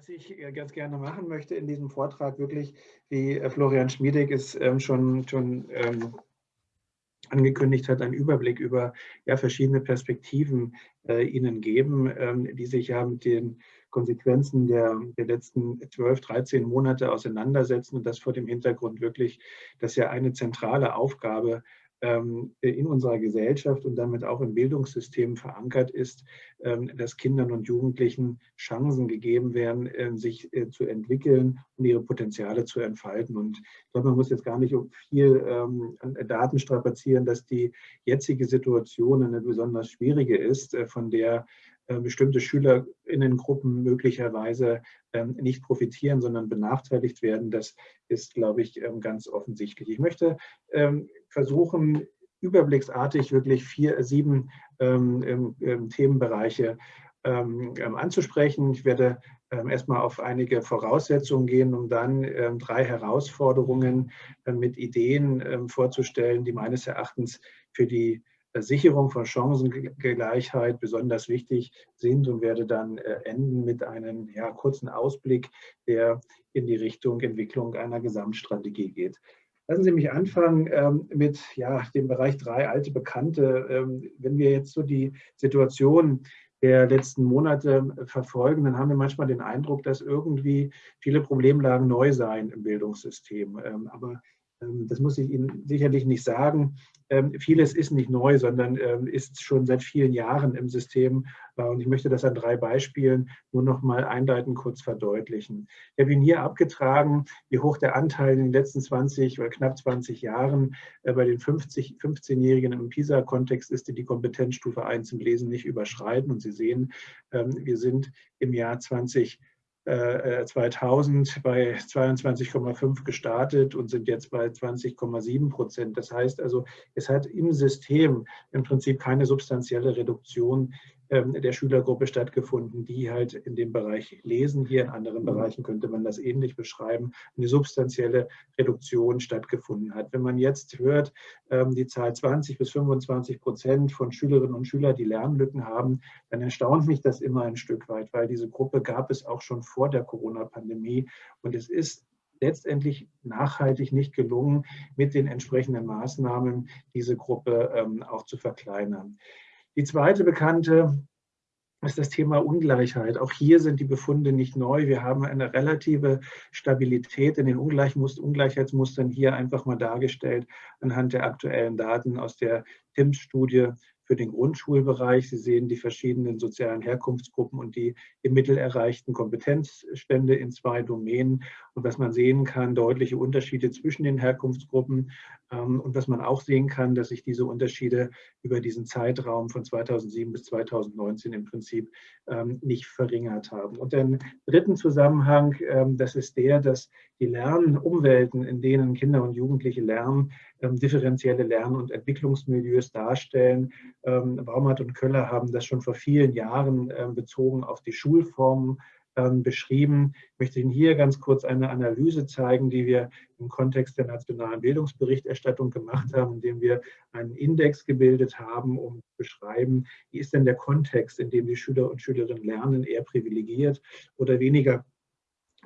Was ich äh, ganz gerne machen möchte in diesem Vortrag, wirklich, wie äh, Florian Schmiedek es ähm, schon, schon ähm, angekündigt hat, einen Überblick über ja, verschiedene Perspektiven äh, Ihnen geben, ähm, die sich ja mit den Konsequenzen der, der letzten 12, 13 Monate auseinandersetzen und das vor dem Hintergrund wirklich, dass ja eine zentrale Aufgabe in unserer Gesellschaft und damit auch im Bildungssystem verankert ist, ähm, dass Kindern und Jugendlichen Chancen gegeben werden, ähm, sich äh, zu entwickeln und ihre Potenziale zu entfalten. Und ich glaube, man muss jetzt gar nicht viel Daten strapazieren, dass die jetzige Situation eine besonders schwierige ist, äh, von der äh, bestimmte Schülerinnengruppen möglicherweise nicht profitieren, sondern benachteiligt werden. Das ist, glaube ich, ganz offensichtlich. Ich möchte versuchen, überblicksartig wirklich vier, sieben ähm, ähm, Themenbereiche ähm, ähm, anzusprechen. Ich werde ähm, erstmal auf einige Voraussetzungen gehen, um dann ähm, drei Herausforderungen äh, mit Ideen vorzustellen, die meines Erachtens für die Sicherung von Chancengleichheit besonders wichtig sind und werde dann äh, enden mit einem ja, kurzen Ausblick, der in die Richtung Entwicklung einer Gesamtstrategie geht. Lassen Sie mich anfangen ähm, mit ja, dem Bereich drei alte Bekannte. Ähm, wenn wir jetzt so die Situation der letzten Monate verfolgen, dann haben wir manchmal den Eindruck, dass irgendwie viele Problemlagen neu seien im Bildungssystem. Ähm, aber das muss ich Ihnen sicherlich nicht sagen. Ähm, vieles ist nicht neu, sondern ähm, ist schon seit vielen Jahren im System. Äh, und ich möchte das an drei Beispielen nur noch mal einleitend kurz verdeutlichen. Ich habe Ihnen hier abgetragen, wie hoch der Anteil in den letzten 20 oder knapp 20 Jahren äh, bei den 50, 15-Jährigen im PISA-Kontext ist, die die Kompetenzstufe 1 im Lesen nicht überschreiten. Und Sie sehen, wir sind im Jahr 20 2000 äh, bei 22,5 gestartet und sind jetzt bei 20,7 Prozent. Das heißt also, es hat im System im Prinzip keine substanzielle Reduktion der Schülergruppe stattgefunden, die halt in dem Bereich Lesen, hier in anderen Bereichen könnte man das ähnlich beschreiben, eine substanzielle Reduktion stattgefunden hat. Wenn man jetzt hört, ähm, die Zahl 20 bis 25 Prozent von Schülerinnen und Schülern, die Lernlücken haben, dann erstaunt mich das immer ein Stück weit, weil diese Gruppe gab es auch schon vor der Corona-Pandemie und es ist letztendlich nachhaltig nicht gelungen, mit den entsprechenden Maßnahmen diese Gruppe ähm, auch zu verkleinern. Die zweite bekannte ist das Thema Ungleichheit. Auch hier sind die Befunde nicht neu. Wir haben eine relative Stabilität in den Ungleichheitsmustern hier einfach mal dargestellt anhand der aktuellen Daten aus der TIMS-Studie für den Grundschulbereich. Sie sehen die verschiedenen sozialen Herkunftsgruppen und die im Mittel erreichten Kompetenzstände in zwei Domänen. Und was man sehen kann, deutliche Unterschiede zwischen den Herkunftsgruppen. Ähm, und was man auch sehen kann, dass sich diese Unterschiede über diesen Zeitraum von 2007 bis 2019 im Prinzip ähm, nicht verringert haben. Und den dritten Zusammenhang, ähm, das ist der, dass die Lernumwelten, in denen Kinder und Jugendliche lernen, differenzielle Lern- und Entwicklungsmilieus darstellen, ähm, Baumert und Köller haben das schon vor vielen Jahren ähm, bezogen auf die Schulformen ähm, beschrieben. Ich möchte Ihnen hier ganz kurz eine Analyse zeigen, die wir im Kontext der nationalen Bildungsberichterstattung gemacht haben, indem wir einen Index gebildet haben, um zu beschreiben, wie ist denn der Kontext, in dem die Schüler und Schülerinnen lernen, eher privilegiert oder weniger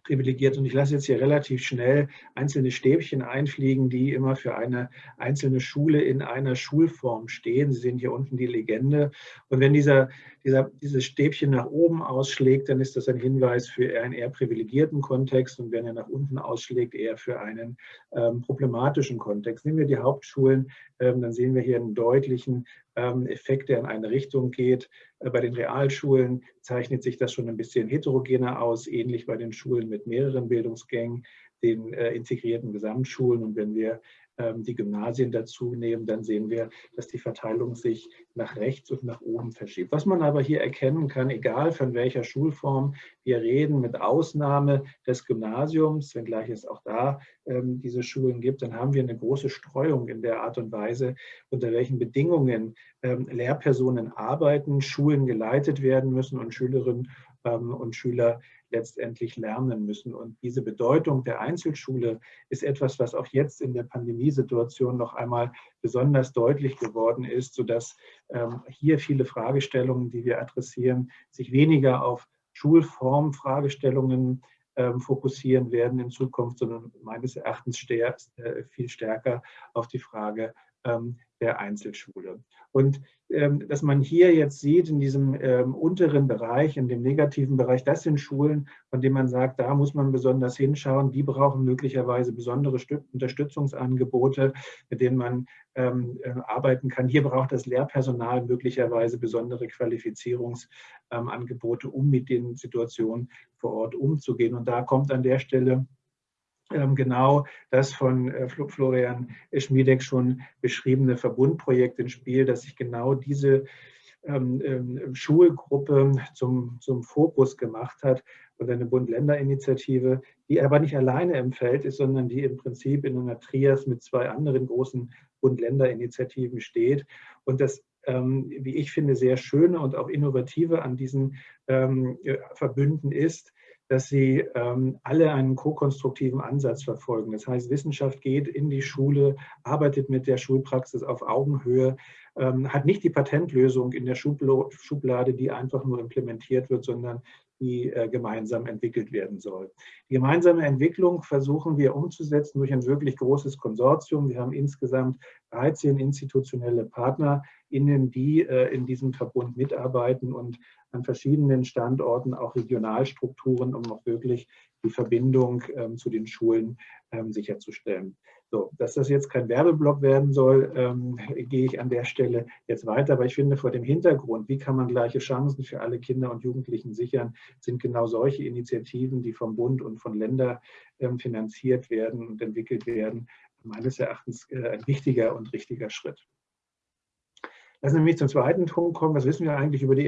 privilegiert. Und ich lasse jetzt hier relativ schnell einzelne Stäbchen einfliegen, die immer für eine einzelne Schule in einer Schulform stehen. Sie sehen hier unten die Legende. Und wenn dieser, dieser, dieses Stäbchen nach oben ausschlägt, dann ist das ein Hinweis für einen eher privilegierten Kontext. Und wenn er nach unten ausschlägt, eher für einen ähm, problematischen Kontext. Nehmen wir die Hauptschulen, ähm, dann sehen wir hier einen deutlichen ähm, Effekt, der in eine Richtung geht. Äh, bei den Realschulen zeichnet sich das schon ein bisschen heterogener aus, ähnlich bei den Schulen mit mehreren Bildungsgängen, den äh, integrierten Gesamtschulen. Und wenn wir die Gymnasien dazu nehmen, dann sehen wir, dass die Verteilung sich nach rechts und nach oben verschiebt. Was man aber hier erkennen kann, egal von welcher Schulform wir reden, mit Ausnahme des Gymnasiums, wenngleich es auch da ähm, diese Schulen gibt, dann haben wir eine große Streuung in der Art und Weise, unter welchen Bedingungen ähm, Lehrpersonen arbeiten, Schulen geleitet werden müssen und Schülerinnen ähm, und Schüler letztendlich lernen müssen. Und diese Bedeutung der Einzelschule ist etwas, was auch jetzt in der Pandemiesituation noch einmal besonders deutlich geworden ist, sodass ähm, hier viele Fragestellungen, die wir adressieren, sich weniger auf Schulformfragestellungen ähm, fokussieren werden in Zukunft, sondern meines Erachtens stär, äh, viel stärker auf die Frage ähm, der Einzelschule. Und ähm, dass man hier jetzt sieht, in diesem ähm, unteren Bereich, in dem negativen Bereich, das sind Schulen, von denen man sagt, da muss man besonders hinschauen, die brauchen möglicherweise besondere Unterstützungsangebote, mit denen man ähm, äh, arbeiten kann. Hier braucht das Lehrpersonal möglicherweise besondere Qualifizierungsangebote, um mit den Situationen vor Ort umzugehen. Und da kommt an der Stelle genau das von äh, Florian Schmiedek schon beschriebene Verbundprojekt ins Spiel, dass sich genau diese ähm, ähm, Schulgruppe zum, zum Fokus gemacht hat und eine Bund-Länder-Initiative, die aber nicht alleine im Feld ist, sondern die im Prinzip in einer Trias mit zwei anderen großen Bund-Länder-Initiativen steht. Und das wie ich finde, sehr schöne und auch innovative an diesen Verbünden ist, dass sie ähm, alle einen ko-konstruktiven Ansatz verfolgen. Das heißt, Wissenschaft geht in die Schule, arbeitet mit der Schulpraxis auf Augenhöhe, ähm, hat nicht die Patentlösung in der Schublade, die einfach nur implementiert wird, sondern die äh, gemeinsam entwickelt werden soll. Die gemeinsame Entwicklung versuchen wir umzusetzen durch ein wirklich großes Konsortium. Wir haben insgesamt 13 institutionelle PartnerInnen, die äh, in diesem Verbund mitarbeiten und an verschiedenen Standorten auch Regionalstrukturen, um auch wirklich die Verbindung ähm, zu den Schulen ähm, sicherzustellen. So, dass das jetzt kein Werbeblock werden soll, ähm, gehe ich an der Stelle jetzt weiter. Aber ich finde vor dem Hintergrund, wie kann man gleiche Chancen für alle Kinder und Jugendlichen sichern, sind genau solche Initiativen, die vom Bund und von Ländern ähm, finanziert werden und entwickelt werden, meines Erachtens äh, ein wichtiger und richtiger Schritt. Lassen Sie mich zum zweiten Punkt kommen. Was wissen wir eigentlich über die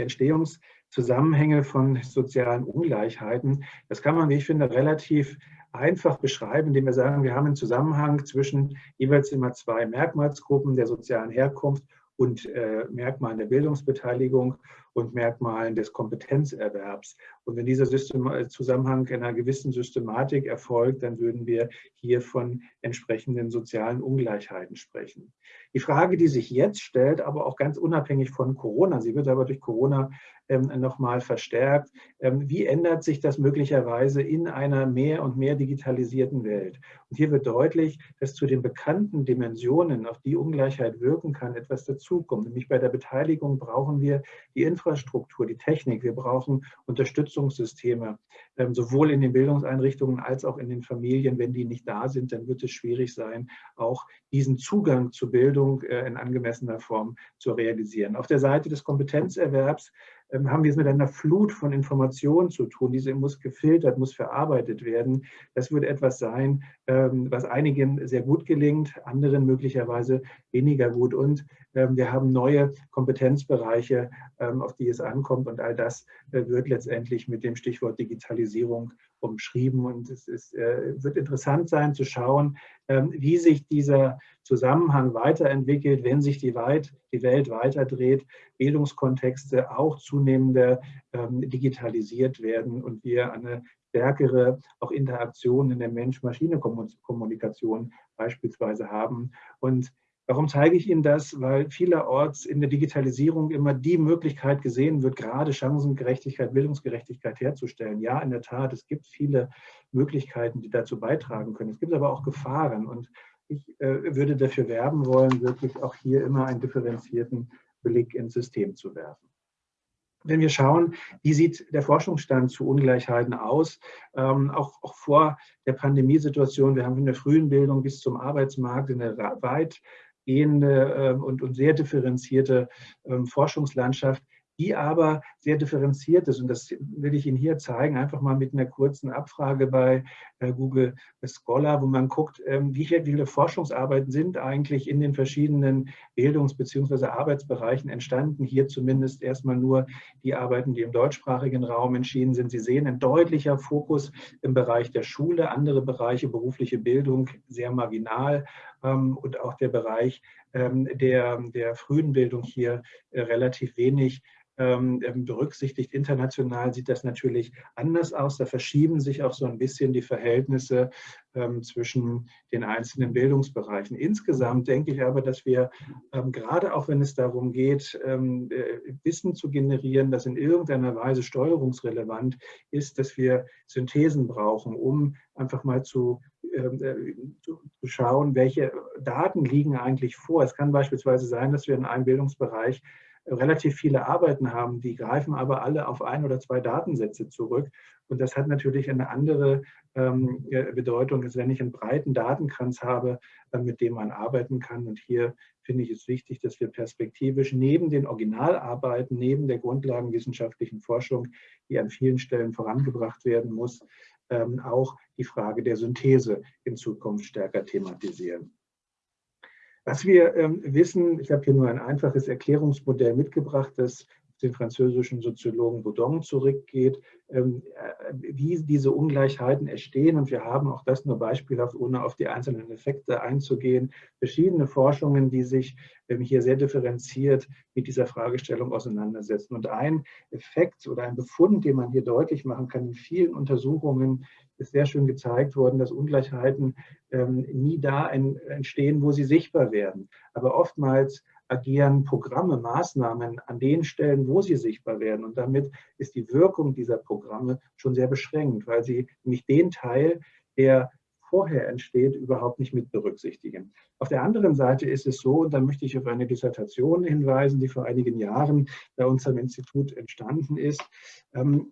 Entstehungszusammenhänge von sozialen Ungleichheiten? Das kann man, wie ich finde, relativ einfach beschreiben, indem wir sagen, wir haben einen Zusammenhang zwischen jeweils immer zwei Merkmalsgruppen der sozialen Herkunft und äh, Merkmalen der Bildungsbeteiligung und Merkmalen des Kompetenzerwerbs. Und wenn dieser System äh, Zusammenhang in einer gewissen Systematik erfolgt, dann würden wir hier von entsprechenden sozialen Ungleichheiten sprechen. Die Frage, die sich jetzt stellt, aber auch ganz unabhängig von Corona, sie wird aber durch Corona ähm, nochmal verstärkt, ähm, wie ändert sich das möglicherweise in einer mehr und mehr digitalisierten Welt? Und hier wird deutlich, dass zu den bekannten Dimensionen, auf die Ungleichheit wirken kann, etwas dazukommt. Nämlich bei der Beteiligung brauchen wir die Infrastruktur, die Technik, wir brauchen Unterstützungssysteme, ähm, sowohl in den Bildungseinrichtungen als auch in den Familien. Wenn die nicht da sind, dann wird es schwierig sein, auch diesen Zugang zur Bildung äh, in angemessener Form zu realisieren. Auf der Seite des Kompetenzerwerbs haben wir es mit einer Flut von Informationen zu tun. Diese muss gefiltert, muss verarbeitet werden. Das wird etwas sein, ähm, was einigen sehr gut gelingt, anderen möglicherweise weniger gut. Und ähm, wir haben neue Kompetenzbereiche, auf die es ankommt. Und all das äh, wird letztendlich mit dem Stichwort Digitalisierung umschrieben. Und es ist, äh, wird interessant sein zu schauen, wie sich dieser Zusammenhang weiterentwickelt, wenn sich die, weit, die Welt weiterdreht, Bildungskontexte auch zunehmend ähm, digitalisiert werden und wir eine stärkere auch Interaktion in der Mensch-Maschine-Kommunikation beispielsweise haben. Und Warum zeige ich Ihnen das? Weil vielerorts in der Digitalisierung immer die Möglichkeit gesehen wird, gerade Chancengerechtigkeit, Bildungsgerechtigkeit herzustellen. Ja, in der Tat, es gibt viele Möglichkeiten, die dazu beitragen können. Es gibt aber auch Gefahren. Und ich äh, würde dafür werben wollen, wirklich auch hier immer einen differenzierten Blick ins System zu werfen. Wenn wir schauen, wie sieht der Forschungsstand zu Ungleichheiten aus, ähm, auch, auch, vor der Pandemiesituation, wir haben von der frühen Bildung bis zum Arbeitsmarkt eine weitgehende äh, und, und, sehr differenzierte äh, Forschungslandschaft, die aber sehr differenziert ist. Und das will ich Ihnen hier zeigen, einfach mal mit einer kurzen Abfrage bei äh, Google Scholar, wo man guckt, ähm, wie viele Forschungsarbeiten sind eigentlich in den verschiedenen Bildungs- bzw. Arbeitsbereichen entstanden. Hier zumindest erstmal nur die Arbeiten, die im deutschsprachigen Raum entschieden sind. Sie sehen ein deutlicher Fokus im Bereich der Schule, andere Bereiche, berufliche Bildung, sehr marginal ähm, und auch der Bereich ähm, der, der frühen Bildung hier äh, relativ wenig berücksichtigt. International sieht das natürlich anders aus. Da verschieben sich auch so ein bisschen die Verhältnisse ähm, zwischen den einzelnen Bildungsbereichen. Insgesamt denke ich aber, dass wir gerade auch, wenn es darum geht, äh, Wissen zu generieren, das in irgendeiner Weise steuerungsrelevant ist, dass wir Synthesen brauchen, um einfach mal zu äh, zu schauen, welche Daten liegen eigentlich vor. Es kann beispielsweise sein, dass wir in einem Bildungsbereich relativ viele Arbeiten haben, die greifen aber alle auf ein oder zwei Datensätze zurück. Und das hat natürlich eine andere ähm, Bedeutung, als wenn ich einen breiten Datenkranz habe, äh, mit dem man arbeiten kann. Und hier finde ich es wichtig, dass wir perspektivisch neben den Originalarbeiten, neben der grundlagenwissenschaftlichen Forschung, die an vielen Stellen vorangebracht werden muss, ähm, auch die Frage der Synthese in Zukunft stärker thematisieren. Was wir ähm, wissen, ich habe hier nur ein einfaches Erklärungsmodell mitgebracht, das den französischen Soziologen Baudon zurückgeht, ähm, äh, wie diese Ungleichheiten entstehen. Und wir haben auch das nur beispielhaft, ohne auf die einzelnen Effekte einzugehen, verschiedene Forschungen, die sich ähm, hier sehr differenziert mit dieser Fragestellung auseinandersetzen. Und ein Effekt oder ein Befund, den man hier deutlich machen kann in vielen Untersuchungen, ist sehr schön gezeigt worden, dass Ungleichheiten ähm, nie da entstehen, wo sie sichtbar werden. Aber oftmals agieren Programme, Maßnahmen an den Stellen, wo sie sichtbar werden. Und damit ist die Wirkung dieser Programme schon sehr beschränkt, weil sie nämlich den Teil, der vorher entsteht, überhaupt nicht mit berücksichtigen. Auf der anderen Seite ist es so, und da möchte ich auf eine Dissertation hinweisen, die vor einigen Jahren bei uns am Institut entstanden ist, ähm,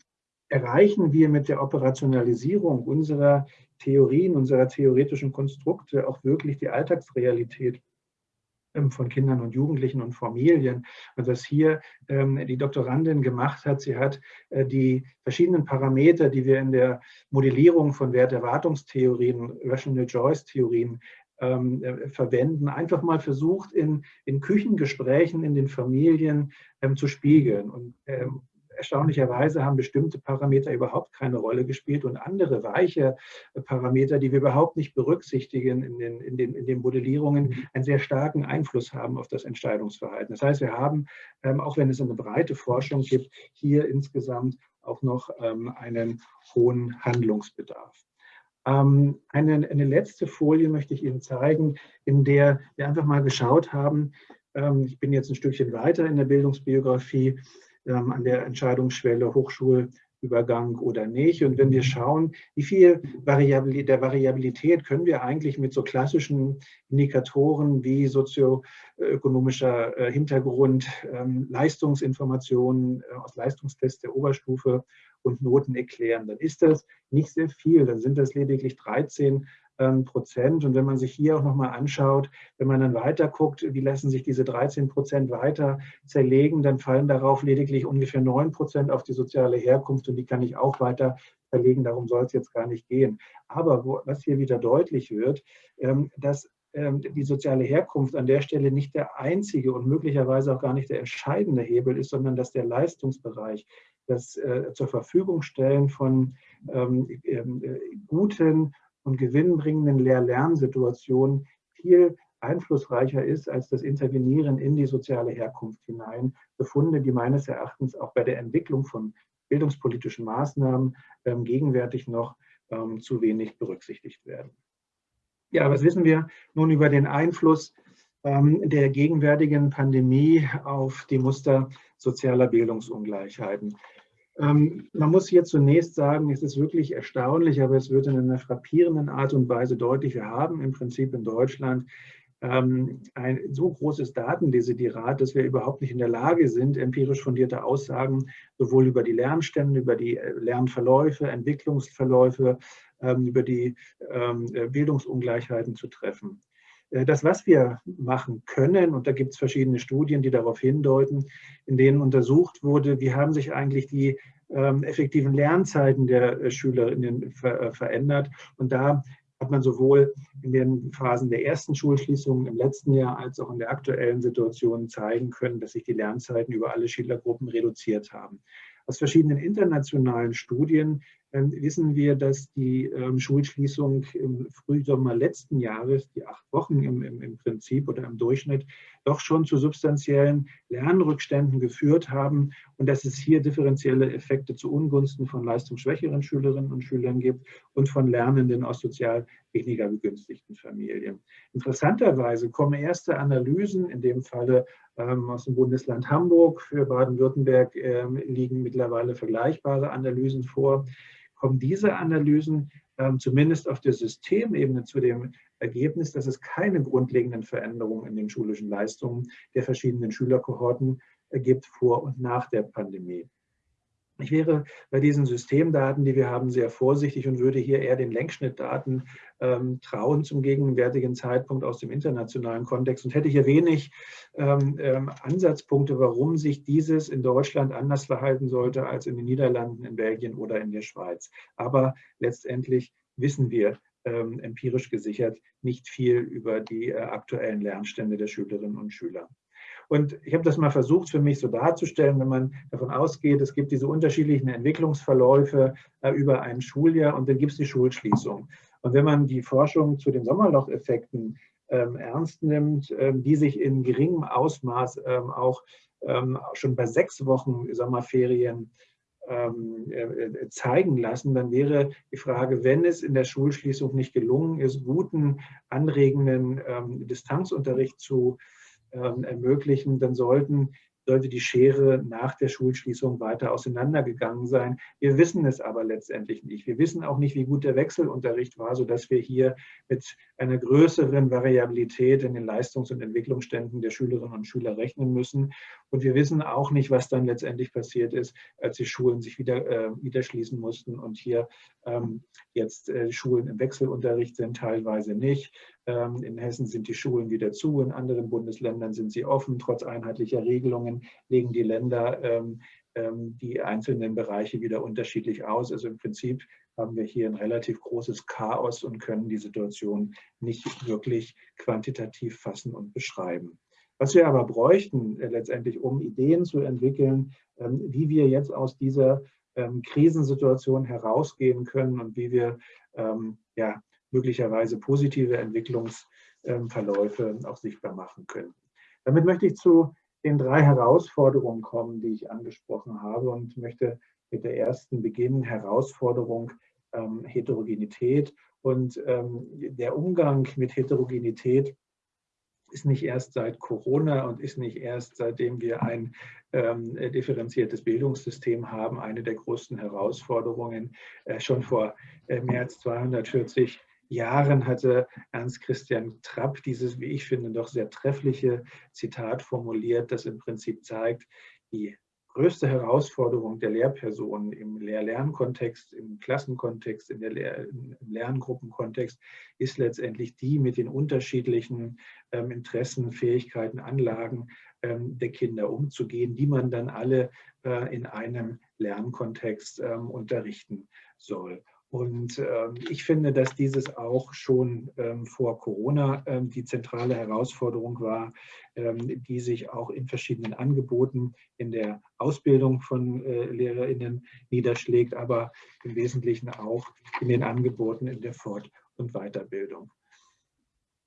erreichen wir mit der Operationalisierung unserer Theorien, unserer theoretischen Konstrukte auch wirklich die Alltagsrealität ähm, von Kindern und Jugendlichen und Familien. Und was hier ähm, die Doktorandin gemacht hat, sie hat äh, die verschiedenen Parameter, die wir in der Modellierung von Werterwartungstheorien, Rational Choice-Theorien ähm, äh, verwenden, einfach mal versucht, in, in Küchengesprächen in den Familien ähm, zu spiegeln. Und ähm, erstaunlicherweise haben bestimmte Parameter überhaupt keine Rolle gespielt und andere weiche Parameter, die wir überhaupt nicht berücksichtigen in den, in den, in den Modellierungen, einen sehr starken Einfluss haben auf das Entscheidungsverhalten. Das heißt, wir haben, ähm, auch wenn es eine breite Forschung gibt, hier insgesamt auch noch ähm, einen hohen Handlungsbedarf. Ähm, eine, eine letzte Folie möchte ich Ihnen zeigen, in der wir einfach mal geschaut haben, ich bin jetzt ein Stückchen weiter in der Bildungsbiografie, ähm, an der Entscheidungsschwelle Hochschulübergang oder nicht. Und wenn wir schauen, wie viel Variabilität, der Variabilität können wir eigentlich mit so klassischen Indikatoren wie sozioökonomischer äh, Hintergrund, ähm, Leistungsinformationen äh, aus Leistungstests der Oberstufe und Noten erklären, dann ist das nicht sehr viel. Dann sind das lediglich 13 ähm, Prozent. Und wenn man sich hier auch nochmal anschaut, wenn man dann weiter guckt, wie lassen sich diese 13 Prozent weiter zerlegen, dann fallen darauf lediglich ungefähr 9 Prozent auf die soziale Herkunft und die kann ich auch weiter verlegen. Darum soll es jetzt gar nicht gehen. Aber wo, was hier wieder deutlich wird, ähm, dass ähm, die soziale Herkunft an der Stelle nicht der einzige und möglicherweise auch gar nicht der entscheidende Hebel ist, sondern dass der Leistungsbereich, das äh, zur Verfügung stellen von ähm, äh, guten und gewinnbringenden Lehr-Lernsituationen viel einflussreicher ist als das Intervenieren in die soziale Herkunft hinein. Befunde, die meines Erachtens auch bei der Entwicklung von bildungspolitischen Maßnahmen ähm, gegenwärtig noch ähm, zu wenig berücksichtigt werden. Ja, was wissen wir nun über den Einfluss ähm, der gegenwärtigen Pandemie auf die Muster sozialer Bildungsungleichheiten? Ähm, man muss hier zunächst sagen, es ist wirklich erstaunlich, aber es wird in einer frappierenden Art und Weise deutlich. Wir haben im Prinzip in Deutschland ähm, ein so großes Datendesiderat, dass wir überhaupt nicht in der Lage sind, empirisch fundierte Aussagen sowohl über die Lernstände, über die äh, Lernverläufe, Entwicklungsverläufe, ähm, über die ähm, Bildungsungleichheiten zu treffen. Äh, das, was wir machen können, und da gibt es verschiedene Studien, die darauf hindeuten, in denen untersucht wurde, wie haben sich eigentlich die ähm, effektiven Lernzeiten der äh, Schülerinnen äh, verändert. Und da hat man sowohl in den Phasen der ersten Schulschließungen im letzten Jahr als auch in der aktuellen Situation zeigen können, dass sich die Lernzeiten über alle Schülergruppen reduziert haben. Aus verschiedenen internationalen Studien wissen wir, dass die ähm, Schulschließung im Frühsommer letzten Jahres, die acht Wochen im, im, im, Prinzip oder im Durchschnitt, doch schon zu substanziellen Lernrückständen geführt haben und dass es hier differenzielle Effekte zu Ungunsten von leistungsschwächeren Schülerinnen und Schülern gibt und von Lernenden aus sozial weniger begünstigten Familien. Interessanterweise kommen erste Analysen, in dem Falle ähm, aus dem Bundesland Hamburg, für Baden-Württemberg ähm, liegen mittlerweile vergleichbare Analysen vor, kommen diese Analysen ähm, zumindest auf der Systemebene zu dem Ergebnis, dass es keine grundlegenden Veränderungen in den schulischen Leistungen der verschiedenen Schülerkohorten gibt vor und nach der Pandemie. Ich wäre bei diesen Systemdaten, die wir haben, sehr vorsichtig und würde hier eher den Längsschnittdaten ähm, trauen zum gegenwärtigen Zeitpunkt aus dem internationalen Kontext und hätte hier wenig ähm, ähm, Ansatzpunkte, warum sich dieses in Deutschland anders verhalten sollte als in den Niederlanden, in Belgien oder in der Schweiz. Aber letztendlich wissen wir ähm, empirisch gesichert nicht viel über die äh, aktuellen Lernstände der Schülerinnen und Schüler. Und ich habe das mal versucht für mich so darzustellen, wenn man davon ausgeht, es gibt diese unterschiedlichen Entwicklungsverläufe äh, über ein Schuljahr und dann gibt es die Schulschließung. Und wenn man die Forschung zu den Sommerlocheffekten ähm, ernst nimmt, ähm, die sich in geringem Ausmaß ähm, auch ähm, schon bei sechs Wochen Sommerferien ähm, äh, äh, zeigen lassen, dann wäre die Frage, wenn es in der Schulschließung nicht gelungen ist, guten, anregenden ähm, Distanzunterricht zu ähm, ermöglichen, dann sollten sollte die Schere nach der Schulschließung weiter auseinandergegangen sein. Wir wissen es aber letztendlich nicht. Wir wissen auch nicht, wie gut der Wechselunterricht war, sodass wir hier mit einer größeren Variabilität in den Leistungs- und Entwicklungsständen der Schülerinnen und Schüler rechnen müssen. Und wir wissen auch nicht, was dann letztendlich passiert ist, als die Schulen sich wieder, äh, wieder schließen mussten und hier ähm, jetzt äh, Schulen im Wechselunterricht sind, teilweise nicht. Ähm, in Hessen sind die Schulen wieder zu, in anderen Bundesländern sind sie offen. Trotz einheitlicher Regelungen legen die Länder ähm, ähm, die einzelnen Bereiche wieder unterschiedlich aus. Also im Prinzip haben wir hier ein relativ großes Chaos und können die Situation nicht wirklich quantitativ fassen und beschreiben. Was wir aber bräuchten äh, letztendlich, um Ideen zu entwickeln, wie wir jetzt aus dieser Krisensituation herausgehen können und wie wir ja, möglicherweise positive Entwicklungsverläufe auch sichtbar machen können. Damit möchte ich zu den drei Herausforderungen kommen, die ich angesprochen habe und möchte mit der ersten beginnen, Herausforderung ähm, Heterogenität. Und ähm, der Umgang mit Heterogenität ist nicht erst seit Corona und ist nicht erst seitdem wir ein ähm, differenziertes Bildungssystem haben, eine der größten Herausforderungen. Äh, schon vor äh, mehr als 240 Jahren hatte Ernst Christian Trapp dieses, wie ich finde, doch sehr treffliche Zitat formuliert, das im Prinzip zeigt, die größte Herausforderung der Lehrpersonen im Lehr-Lernkontext, im Klassenkontext, in der Lehr im Lerngruppenkontext ist letztendlich die mit den unterschiedlichen ähm, Interessen, Fähigkeiten, Anlagen ähm, der Kinder umzugehen, die man dann alle äh, in einem Lernkontext ähm, unterrichten soll. Und ähm, ich finde, dass dieses auch schon ähm, vor Corona ähm, die zentrale Herausforderung war, die sich auch in verschiedenen Angeboten in der Ausbildung von äh, LehrerInnen niederschlägt, aber im Wesentlichen auch in den Angeboten in der Fort- und Weiterbildung.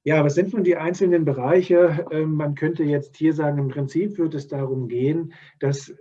Ja, was sind nun die einzelnen Bereiche? Man könnte jetzt hier sagen, im Prinzip wird es darum gehen, dass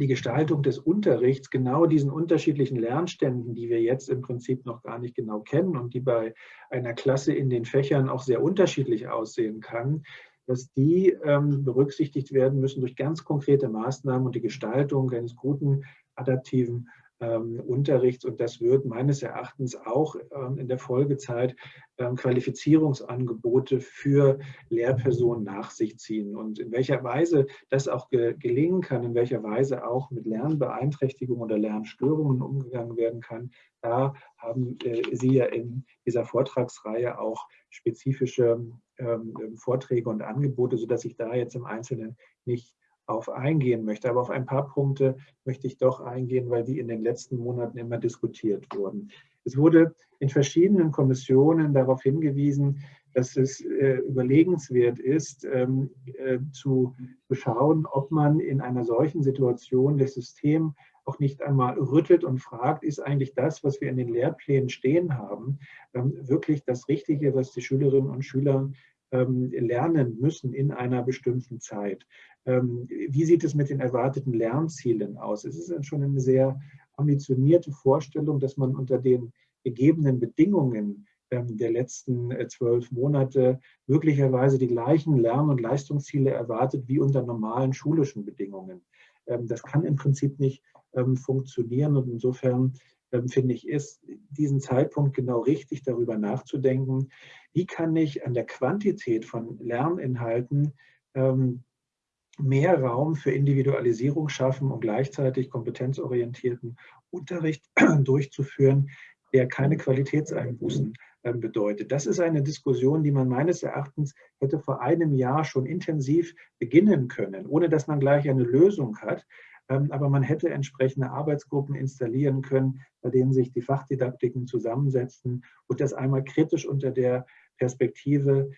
die Gestaltung des Unterrichts genau diesen unterschiedlichen Lernständen, die wir jetzt im Prinzip noch gar nicht genau kennen und die bei einer Klasse in den Fächern auch sehr unterschiedlich aussehen kann, dass die ähm, berücksichtigt werden müssen durch ganz konkrete Maßnahmen und die Gestaltung eines guten adaptiven Unterrichts. Und das wird meines Erachtens auch ähm, in der Folgezeit ähm, Qualifizierungsangebote für Lehrpersonen nach sich ziehen. Und in welcher Weise das auch ge gelingen kann, in welcher Weise auch mit Lernbeeinträchtigungen oder Lernstörungen umgegangen werden kann, da haben äh, Sie ja in dieser Vortragsreihe auch spezifische ähm, Vorträge und Angebote, sodass ich da jetzt im Einzelnen nicht auf eingehen möchte. Aber auf ein paar Punkte möchte ich doch eingehen, weil die in den letzten Monaten immer diskutiert wurden. Es wurde in verschiedenen Kommissionen darauf hingewiesen, dass es äh, überlegenswert ist, ähm, äh, zu schauen, ob man in einer solchen Situation das System auch nicht einmal rüttelt und fragt, ist eigentlich das, was wir in den Lehrplänen stehen haben, ähm, wirklich das Richtige, was die Schülerinnen und Schüler ähm, lernen müssen in einer bestimmten Zeit. Ähm, wie sieht es mit den erwarteten Lernzielen aus? Es ist schon eine sehr ambitionierte Vorstellung, dass man unter den gegebenen Bedingungen der letzten äh, zwölf Monate möglicherweise die gleichen Lern- und Leistungsziele erwartet wie unter normalen schulischen Bedingungen. Das kann im Prinzip nicht funktionieren und insofern finde ich, ist diesen Zeitpunkt genau richtig, darüber nachzudenken, wie kann ich an der Quantität von Lerninhalten mehr Raum für Individualisierung schaffen und gleichzeitig kompetenzorientierten Unterricht durchzuführen, der keine Qualitätseinbußen ähm, bedeutet. Das ist eine Diskussion, die man meines Erachtens hätte vor einem Jahr schon intensiv beginnen können, ohne dass man gleich eine Lösung hat. Ähm, aber man hätte entsprechende Arbeitsgruppen installieren können, bei denen sich die Fachdidaktiken zusammensetzen und das einmal kritisch unter der Perspektive,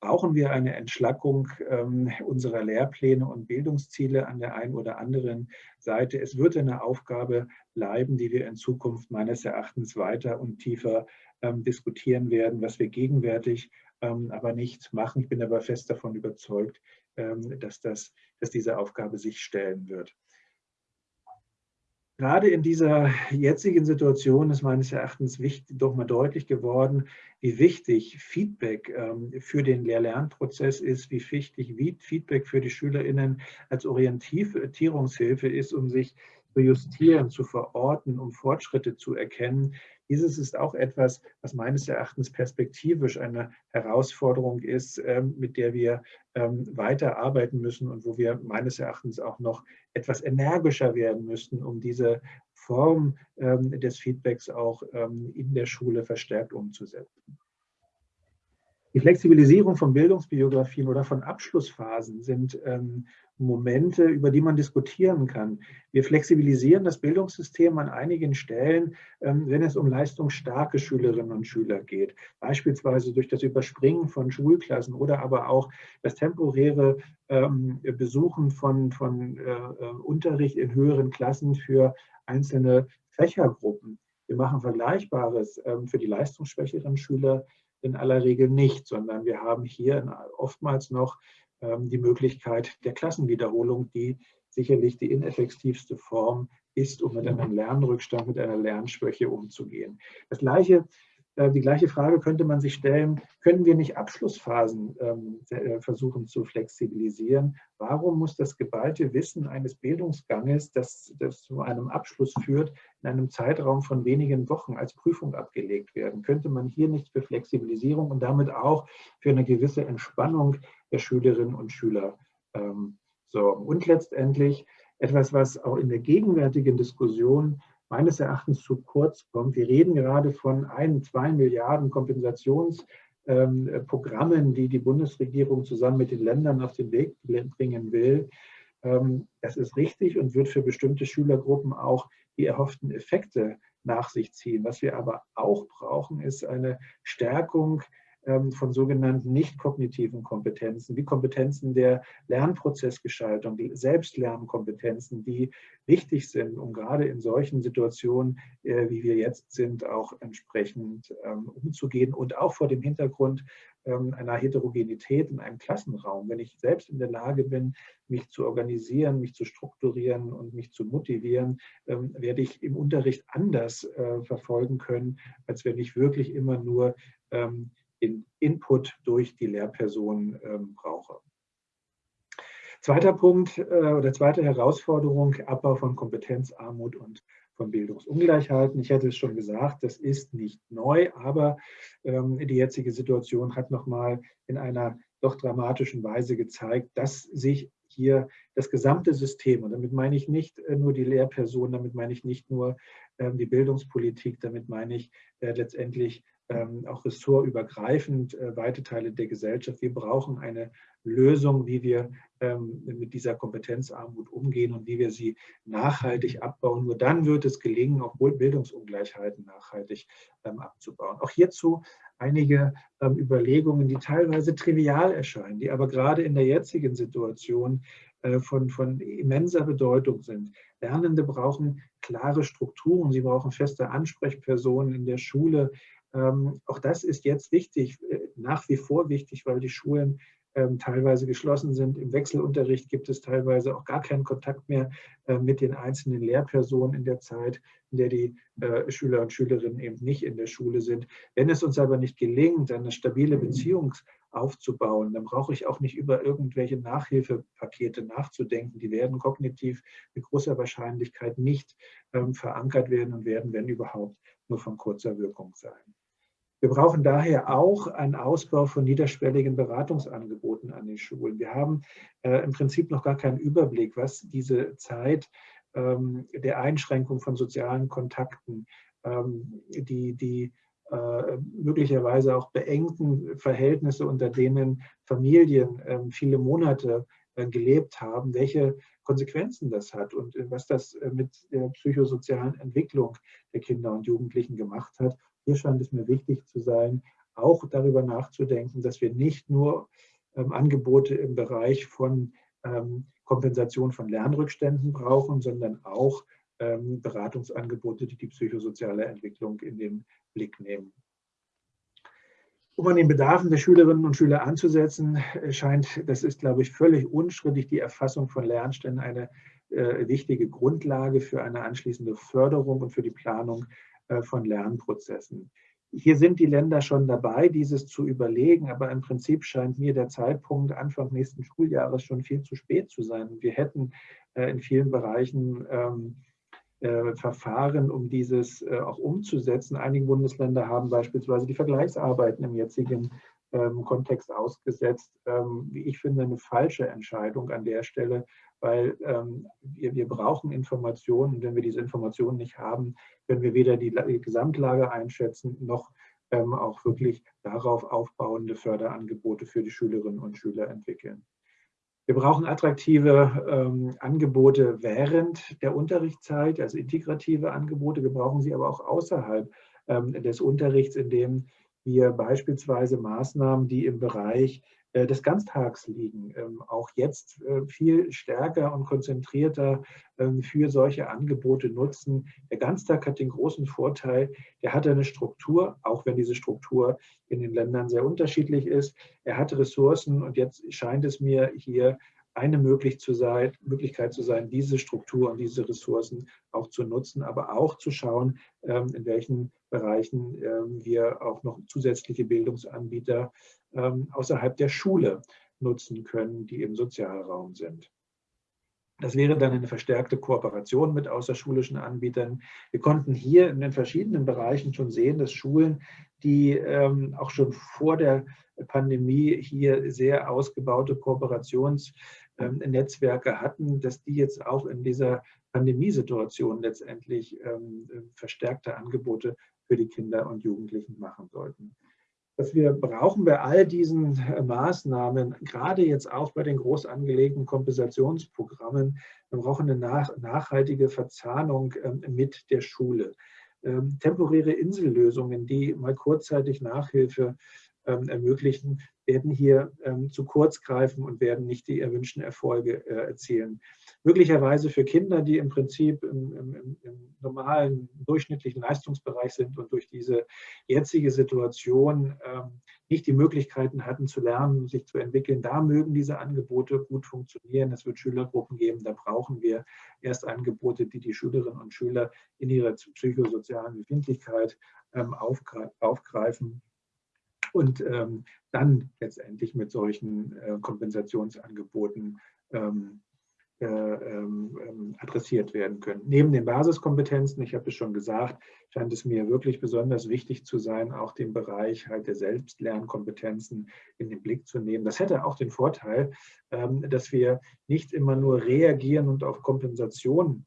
brauchen wir eine Entschlackung ähm, unserer Lehrpläne und Bildungsziele an der einen oder anderen Seite. Es wird eine Aufgabe bleiben, die wir in Zukunft meines Erachtens weiter und tiefer ähm, diskutieren werden, was wir gegenwärtig ähm, aber nicht machen. Ich bin aber fest davon überzeugt, ähm, dass, das, dass diese Aufgabe sich stellen wird. Gerade in dieser jetzigen Situation ist meines Erachtens wichtig, doch mal deutlich geworden, wie wichtig Feedback ähm, für den Lehr-Lernprozess ist, wie wichtig Feedback für die SchülerInnen als Orientierungshilfe ist, um sich zu justieren, zu verorten, um Fortschritte zu erkennen, dieses ist auch etwas, was meines Erachtens perspektivisch eine Herausforderung ist, ähm, mit der wir ähm, weiter arbeiten müssen und wo wir meines Erachtens auch noch etwas energischer werden müssten, um diese Form ähm, des Feedbacks auch in der Schule verstärkt umzusetzen. Die Flexibilisierung von Bildungsbiografien oder von Abschlussphasen sind Momente, über die man diskutieren kann. Wir flexibilisieren das Bildungssystem an einigen Stellen, ähm, wenn es um leistungsstarke Schülerinnen und Schüler geht. Beispielsweise durch das Überspringen von Schulklassen oder aber auch das temporäre ähm, Besuchen von, von äh, äh Unterricht in höheren Klassen für einzelne Fächergruppen. Wir machen Vergleichbares ähm, für die leistungsschwächeren Schüler in aller Regel nicht, sondern wir haben hier oftmals noch die Möglichkeit der Klassenwiederholung, die sicherlich die ineffektivste Form ist, um mit einem Lernrückstand, mit einer Lernschwäche umzugehen. Das gleiche äh, die gleiche Frage könnte man sich stellen, können wir nicht Abschlussphasen ähm, äh, versuchen zu flexibilisieren? Warum muss das geballte Wissen eines Bildungsganges, das, das zu einem Abschluss führt, in einem Zeitraum von wenigen Wochen als Prüfung abgelegt werden? Könnte man hier nicht für Flexibilisierung und damit auch für eine gewisse Entspannung der Schülerinnen und Schüler ähm, sorgen? Und letztendlich etwas, was auch in der gegenwärtigen Diskussion meines Erachtens zu kurz kommt. Wir reden gerade von ein, zwei Milliarden Kompensationsprogrammen, ähm, die die Bundesregierung zusammen mit den Ländern auf den Weg bringen will. Ähm, das ist richtig und wird für bestimmte Schülergruppen auch die erhofften Effekte nach sich ziehen. Was wir aber auch brauchen, ist eine Stärkung von sogenannten nicht kognitiven Kompetenzen, wie Kompetenzen der Lernprozessgestaltung, die Selbstlernkompetenzen, die wichtig sind, um gerade in solchen Situationen, äh, wie wir jetzt sind, auch entsprechend ähm, umzugehen und auch vor dem Hintergrund ähm, einer Heterogenität in einem Klassenraum. Wenn ich selbst in der Lage bin, mich zu organisieren, mich zu strukturieren und mich zu motivieren, werde ich im Unterricht anders äh, verfolgen können, als wenn ich wirklich immer nur den Input durch die Lehrperson ähm, brauche. Zweiter Punkt äh, oder zweite Herausforderung, Abbau von Kompetenzarmut und von Bildungsungleichheiten. Ich hätte es schon gesagt, das ist nicht neu, aber ähm, die jetzige Situation hat nochmal in einer doch dramatischen Weise gezeigt, dass sich hier das gesamte System, und damit meine ich nicht äh, nur die Lehrperson, damit meine ich nicht nur ähm, die Bildungspolitik, damit meine ich äh, letztendlich auch ressortübergreifend äh, weite Teile der Gesellschaft. Wir brauchen eine Lösung, wie wir ähm, mit dieser Kompetenzarmut umgehen und wie wir sie nachhaltig abbauen. Nur dann wird es gelingen, auch Bildungsungleichheiten nachhaltig ähm, abzubauen. Auch hierzu einige ähm, Überlegungen, die teilweise trivial erscheinen, die aber gerade in der jetzigen Situation äh, von, von immenser Bedeutung sind. Lernende brauchen klare Strukturen, sie brauchen feste Ansprechpersonen in der Schule. Ähm, auch das ist jetzt wichtig, äh, nach wie vor wichtig, weil die Schulen ähm, teilweise geschlossen sind. Im Wechselunterricht gibt es teilweise auch gar keinen Kontakt mehr äh, mit den einzelnen Lehrpersonen in der Zeit, in der die äh, Schüler und Schülerinnen eben nicht in der Schule sind. Wenn es uns aber nicht gelingt, eine stabile Beziehung aufzubauen, dann brauche ich auch nicht über irgendwelche Nachhilfepakete nachzudenken. Die werden kognitiv mit großer Wahrscheinlichkeit nicht ähm, verankert werden und werden, wenn überhaupt, nur von kurzer Wirkung sein. Wir brauchen daher auch einen Ausbau von niederschwelligen Beratungsangeboten an den Schulen. Wir haben äh, im Prinzip noch gar keinen Überblick, was diese Zeit ähm, der Einschränkung von sozialen Kontakten, ähm, die, die äh, möglicherweise auch beengten Verhältnisse, unter denen Familien äh, viele Monate äh, gelebt haben, welche Konsequenzen das hat und äh, was das äh, mit der psychosozialen Entwicklung der Kinder und Jugendlichen gemacht hat hier scheint es mir wichtig zu sein, auch darüber nachzudenken, dass wir nicht nur ähm, Angebote im Bereich von ähm, Kompensation von Lernrückständen brauchen, sondern auch ähm, Beratungsangebote, die die psychosoziale Entwicklung in den Blick nehmen. Um an den Bedarfen der Schülerinnen und Schüler anzusetzen, äh, scheint, das ist, glaube ich, völlig unstrittig, die Erfassung von Lernständen eine äh, wichtige Grundlage für eine anschließende Förderung und für die Planung von Lernprozessen. Hier sind die Länder schon dabei, dieses zu überlegen, aber im Prinzip scheint mir der Zeitpunkt Anfang nächsten Schuljahres schon viel zu spät zu sein. Wir hätten äh, in vielen Bereichen ähm, äh, Verfahren, um dieses äh, auch umzusetzen. Einige Bundesländer haben beispielsweise die Vergleichsarbeiten im jetzigen ähm, Kontext ausgesetzt. Ähm, wie ich finde, eine falsche Entscheidung an der Stelle, weil ähm, wir, wir brauchen Informationen und wenn wir diese Informationen nicht haben, können wir weder die, die Gesamtlage einschätzen, noch ähm, auch wirklich darauf aufbauende Förderangebote für die Schülerinnen und Schüler entwickeln. Wir brauchen attraktive ähm, Angebote während der Unterrichtszeit, also integrative Angebote. Wir brauchen sie aber auch außerhalb ähm, des Unterrichts, indem wir beispielsweise Maßnahmen, die im Bereich äh, des Ganztags liegen, ähm, auch jetzt äh, viel stärker und konzentrierter ähm, für solche Angebote nutzen. Der Ganztag hat den großen Vorteil, der hat eine Struktur, auch wenn diese Struktur in den Ländern sehr unterschiedlich ist. Er hat Ressourcen und jetzt scheint es mir hier eine Möglichkeit zu sein, diese Struktur und diese Ressourcen auch zu nutzen, aber auch zu schauen, ähm, in welchen Bereichen wir auch noch zusätzliche Bildungsanbieter ähm, außerhalb der Schule nutzen können, die im Sozialraum sind. Das wäre dann eine verstärkte Kooperation mit außerschulischen Anbietern. Wir konnten hier in den verschiedenen Bereichen schon sehen, dass Schulen, die ähm, auch schon vor der Pandemie hier sehr ausgebaute Kooperationsnetzwerke ähm, hatten, dass die jetzt auch in dieser Pandemiesituation letztendlich ähm, verstärkte Angebote für die Kinder und Jugendlichen machen sollten dass wir brauchen bei all diesen äh, Maßnahmen, gerade jetzt auch bei den groß angelegten Kompensationsprogrammen, wir brauchen eine nach, nachhaltige Verzahnung ähm, mit der Schule. Temporäre Insellösungen, die mal kurzzeitig Nachhilfe ermöglichen, werden hier ähm, zu kurz greifen und werden nicht die erwünschten Erfolge äh, erzielen. Möglicherweise für Kinder, die im Prinzip im, im, im, normalen, durchschnittlichen Leistungsbereich sind und durch diese jetzige Situation ähm, nicht die Möglichkeiten hatten zu lernen, sich zu entwickeln, da mögen diese Angebote gut funktionieren. Es wird Schülergruppen geben, da brauchen wir erst Angebote, die die Schülerinnen und Schüler in ihrer psychosozialen Befindlichkeit ähm, aufgreifen und ähm, dann letztendlich mit solchen äh, Kompensationsangeboten ähm, äh, ähm, ähm, adressiert werden können. Neben den Basiskompetenzen, ich habe es schon gesagt, scheint es mir wirklich besonders wichtig zu sein, auch den Bereich halt der Selbstlernkompetenzen in den Blick zu nehmen. Das hätte auch den Vorteil, ähm, dass wir nicht immer nur reagieren und auf Kompensation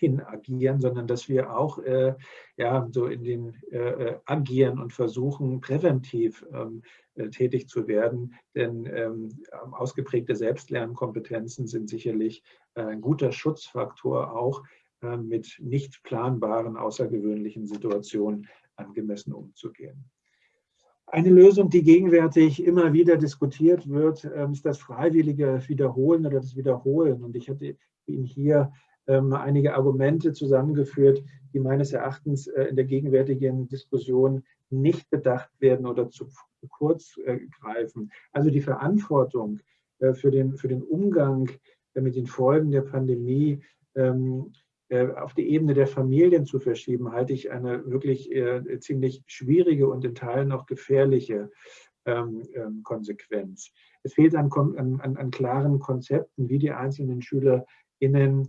hin agieren, sondern dass wir auch äh, ja, so in den äh, äh, agieren und versuchen, präventiv ähm, äh, tätig zu werden. Denn ähm, ausgeprägte Selbstlernkompetenzen sind sicherlich äh, ein guter Schutzfaktor, auch äh, mit nicht planbaren, außergewöhnlichen Situationen angemessen umzugehen. Eine Lösung, die gegenwärtig immer wieder diskutiert wird, ähm, ist das freiwillige Wiederholen oder das Wiederholen. Und ich hatte Ihnen hier ähm, einige Argumente zusammengeführt, die meines Erachtens äh, in der gegenwärtigen Diskussion nicht bedacht werden oder zu kurz äh, greifen. Also die Verantwortung äh, für den, für den Umgang mit den Folgen der Pandemie ähm, auf die Ebene der Familien zu verschieben, halte ich eine wirklich ziemlich schwierige und in Teilen auch gefährliche ähm, Konsequenz. Es fehlt an, an, an klaren Konzepten, wie die einzelnen SchülerInnen ähm,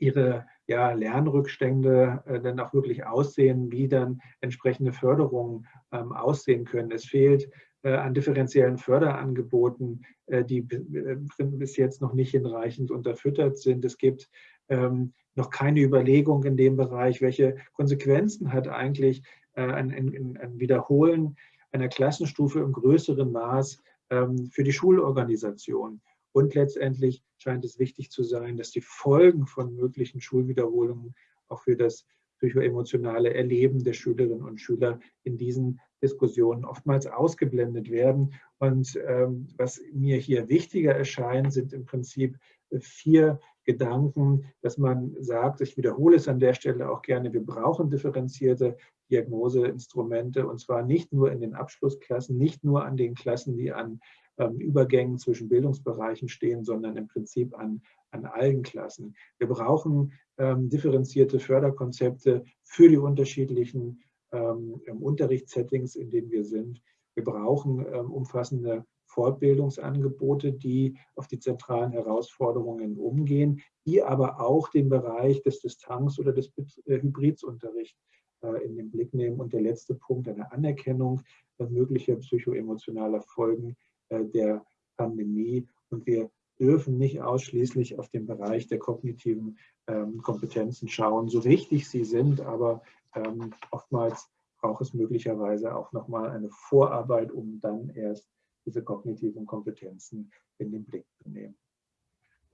ihre ja, Lernrückstände äh, dann auch wirklich aussehen, wie dann entsprechende Förderungen ähm, aussehen können. Es fehlt äh, an differenziellen Förderangeboten, äh, die äh, bis jetzt noch nicht hinreichend unterfüttert sind. Es gibt ähm, noch keine Überlegung in dem Bereich, welche Konsequenzen hat eigentlich äh, ein, ein, ein, Wiederholen einer Klassenstufe im größeren Maß ähm, für die Schulorganisation. Und letztendlich scheint es wichtig zu sein, dass die Folgen von möglichen Schulwiederholungen auch für das psychoemotionale Erleben der Schülerinnen und Schüler in diesen Diskussionen oftmals ausgeblendet werden. Und ähm, was mir hier wichtiger erscheint, sind im Prinzip vier Gedanken, dass man sagt, ich wiederhole es an der Stelle auch gerne, wir brauchen differenzierte Diagnoseinstrumente und zwar nicht nur in den Abschlussklassen, nicht nur an den Klassen, die an Übergängen zwischen Bildungsbereichen stehen, sondern im Prinzip an, an allen Klassen. Wir brauchen ähm, differenzierte Förderkonzepte für die unterschiedlichen ähm, Unterrichtssettings, in denen wir sind. Wir brauchen ähm, umfassende Fortbildungsangebote, die auf die zentralen Herausforderungen umgehen, die aber auch den Bereich des Distanz- oder des äh, Hybridunterrichts äh, in den Blick nehmen. Und der letzte Punkt, eine Anerkennung möglicher psychoemotionaler Folgen äh, der Pandemie. Und wir dürfen nicht ausschließlich auf den Bereich der kognitiven ähm, Kompetenzen schauen, so wichtig sie sind, aber ähm, oftmals braucht es möglicherweise auch nochmal eine Vorarbeit, um dann erst diese kognitiven Kompetenzen in den Blick zu nehmen.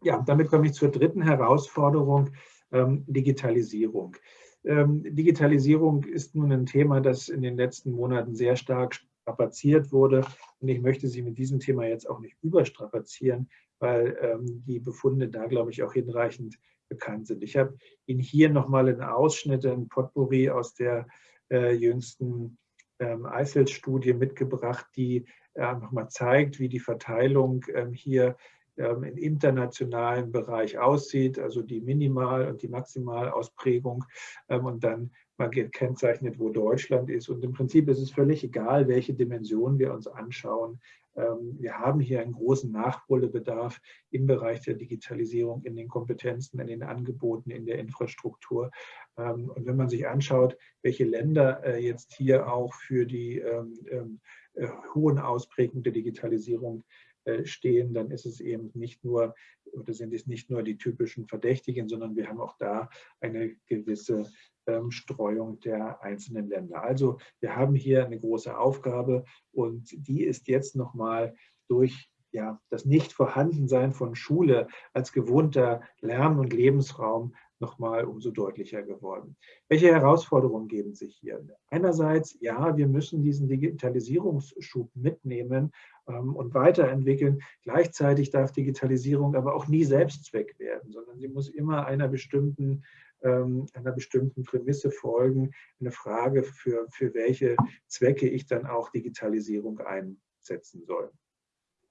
Ja, damit komme ich zur dritten Herausforderung, ähm, Digitalisierung. Ähm, Digitalisierung ist nun ein Thema, das in den letzten Monaten sehr stark strapaziert wurde. Und ich möchte Sie mit diesem Thema jetzt auch nicht überstrapazieren, weil ähm, die Befunde da, glaube ich, auch hinreichend bekannt sind. Ich habe Ihnen hier nochmal einen Ausschnitt, ein Potpourri aus der äh, jüngsten ähm, Eifel-Studie mitgebracht, die äh, nochmal zeigt, wie die Verteilung ähm, hier ähm, im internationalen Bereich aussieht, also die Minimal- und die Maximalausprägung ähm, und dann mal gekennzeichnet, wo Deutschland ist. Und im Prinzip ist es völlig egal, welche Dimension wir uns anschauen. Ähm, wir haben hier einen großen Nachholbedarf im Bereich der Digitalisierung, in den Kompetenzen, in den Angeboten, in der Infrastruktur. Und wenn man sich anschaut, welche Länder äh, jetzt hier auch für die äh, hohen Ausprägungen der Digitalisierung äh, stehen, dann ist es eben nicht nur, oder sind es nicht nur die typischen Verdächtigen, sondern wir haben auch da eine gewisse ähm, Streuung der einzelnen Länder. Also wir haben hier eine große Aufgabe und die ist jetzt nochmal durch ja, das Nicht-Vorhandensein von Schule als gewohnter Lern- und Lebensraum nochmal umso deutlicher geworden. Welche Herausforderungen geben sich hier? Einerseits, ja, wir müssen diesen Digitalisierungsschub mitnehmen ähm, und weiterentwickeln. Gleichzeitig darf Digitalisierung aber auch nie Selbstzweck werden, sondern sie muss immer einer bestimmten ähm, einer bestimmten Prämisse folgen, eine Frage, für, für welche Zwecke ich dann auch Digitalisierung einsetzen soll.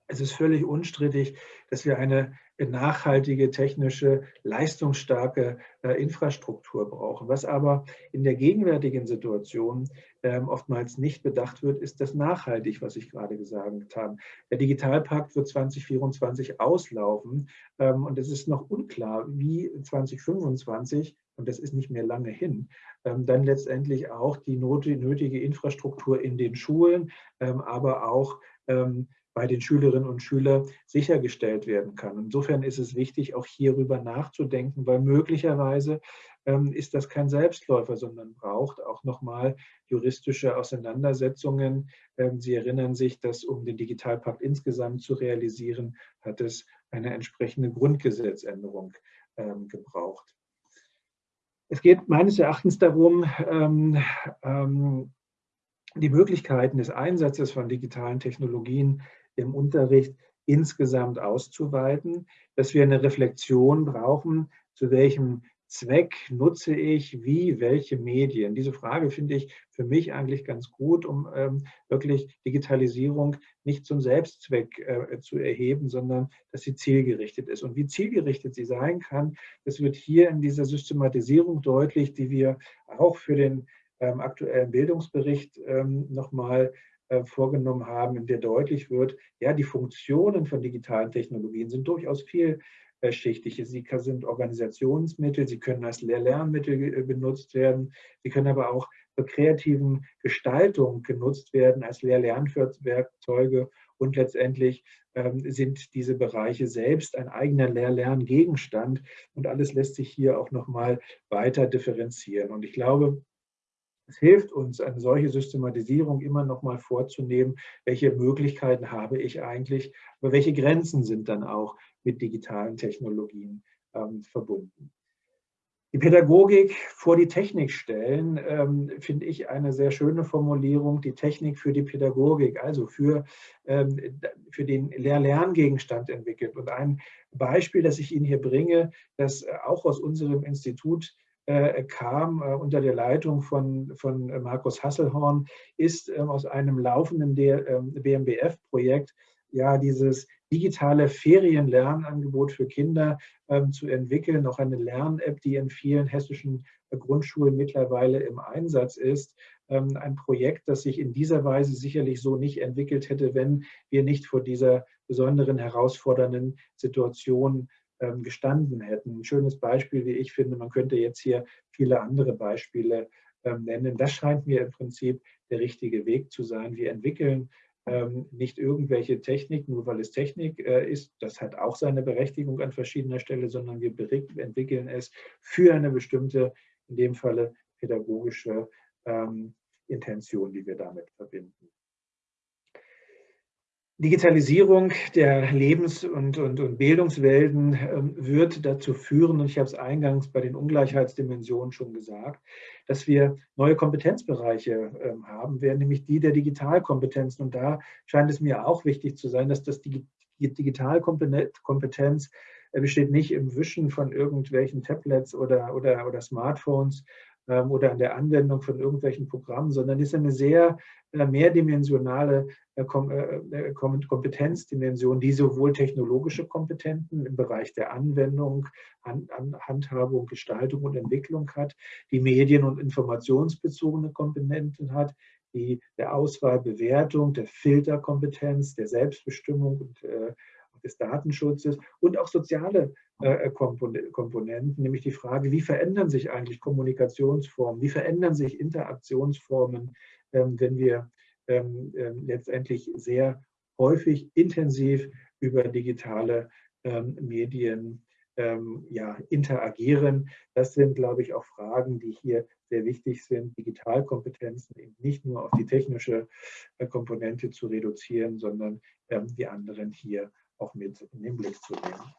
Es ist völlig unstrittig, dass wir eine nachhaltige, technische, leistungsstarke äh, Infrastruktur brauchen. Was aber in der gegenwärtigen Situation ähm, oftmals nicht bedacht wird, ist das nachhaltig, was ich gerade gesagt habe. Der Digitalpakt wird 2024 auslaufen ähm, und es ist noch unklar, wie 2025 und das ist nicht mehr lange hin, ähm, dann letztendlich auch die nötige Infrastruktur in den Schulen, aber auch bei den Schülerinnen und Schülern sichergestellt werden kann. Insofern ist es wichtig, auch hierüber nachzudenken, weil möglicherweise ähm, ist das kein Selbstläufer, sondern braucht auch nochmal juristische Auseinandersetzungen. Ähm, Sie erinnern sich, dass um den Digitalpakt insgesamt zu realisieren, hat es eine entsprechende Grundgesetzänderung ähm, gebraucht. Es geht meines Erachtens darum, ähm, ähm, die Möglichkeiten des Einsatzes von digitalen Technologien im Unterricht insgesamt auszuweiten, dass wir eine Reflexion brauchen, zu welchem Zweck nutze ich wie, welche Medien? Diese Frage finde ich für mich eigentlich ganz gut, um ähm, wirklich Digitalisierung nicht zum Selbstzweck äh, zu erheben, sondern dass sie zielgerichtet ist. Und wie zielgerichtet sie sein kann, das wird hier in dieser Systematisierung deutlich, die wir auch für den ähm, aktuellen Bildungsbericht ähm, nochmal äh, vorgenommen haben, in der deutlich wird, ja, die Funktionen von digitalen Technologien sind durchaus vielschichtig. Sie sind Organisationsmittel, sie können als Lehr-Lernmittel benutzt werden, sie können aber auch zur kreativen Gestaltung genutzt werden als Lehr-Lernwerkzeuge und letztendlich ähm, sind diese Bereiche selbst ein eigener Lehr-Lerngegenstand und alles lässt sich hier auch nochmal weiter differenzieren. Und ich glaube, es hilft uns, eine solche Systematisierung immer noch mal vorzunehmen, welche Möglichkeiten habe ich eigentlich, aber welche Grenzen sind dann auch mit digitalen Technologien ähm, verbunden. Die Pädagogik vor die Technik stellen, ähm, finde ich eine sehr schöne Formulierung, die Technik für die Pädagogik, also für, ähm, für den Lehr-Lerngegenstand entwickelt. Und ein Beispiel, das ich Ihnen hier bringe, das äh, auch aus unserem Institut kam äh, unter der Leitung von, von äh, Markus Hasselhorn, ist ähm, aus einem laufenden BMBF-Projekt ähm, ja dieses digitale Ferienlernangebot für Kinder ähm, zu entwickeln, auch eine Lern-App, die in vielen hessischen Grundschulen mittlerweile im Einsatz ist. ein Projekt, das sich in dieser Weise sicherlich so nicht entwickelt hätte, wenn wir nicht vor dieser besonderen herausfordernden Situation ähm, gestanden hätten. Ein schönes Beispiel, wie ich finde, man könnte jetzt hier viele andere Beispiele ähm, nennen. Das scheint mir im Prinzip der richtige Weg zu sein. Wir entwickeln ähm, nicht irgendwelche Technik, nur weil es Technik äh, ist. Das hat auch seine Berechtigung an verschiedener Stelle, sondern wir entwickeln es für eine bestimmte, in dem Falle pädagogische Intention, die wir damit verbinden. Digitalisierung der Lebens- und, und, und Bildungswelten ähm, wird dazu führen, und ich habe es eingangs bei den Ungleichheitsdimensionen schon gesagt, dass wir neue Kompetenzbereiche ähm, haben werden, nämlich die der Digitalkompetenzen. Und da scheint es mir auch wichtig zu sein, dass das Digitalkompetenz äh, besteht nicht im Wischen von irgendwelchen Tablets oder, oder, oder Smartphones, oder an der Anwendung von irgendwelchen Programmen, sondern ist eine sehr äh, mehrdimensionale äh, äh, Kompetenzdimension, die sowohl technologische Kompetenzen im Bereich der Anwendung, Handhabung, Gestaltung und Entwicklung hat, die medien- und informationsbezogene Komponenten hat, die der Auswahl, Bewertung, der Filterkompetenz, der Selbstbestimmung und des Datenschutzes und auch soziale Komponenten, nämlich die Frage, wie verändern sich eigentlich Kommunikationsformen, wie verändern sich Interaktionsformen, ähm, wenn wir ähm, ähm, letztendlich sehr häufig intensiv über digitale Medien interagieren. Das sind, glaube ich, auch Fragen, die hier sehr wichtig sind, Digitalkompetenzen eben nicht nur auf die technische äh, Komponente zu reduzieren, sondern die anderen hier auch mit in den Blick zu nehmen.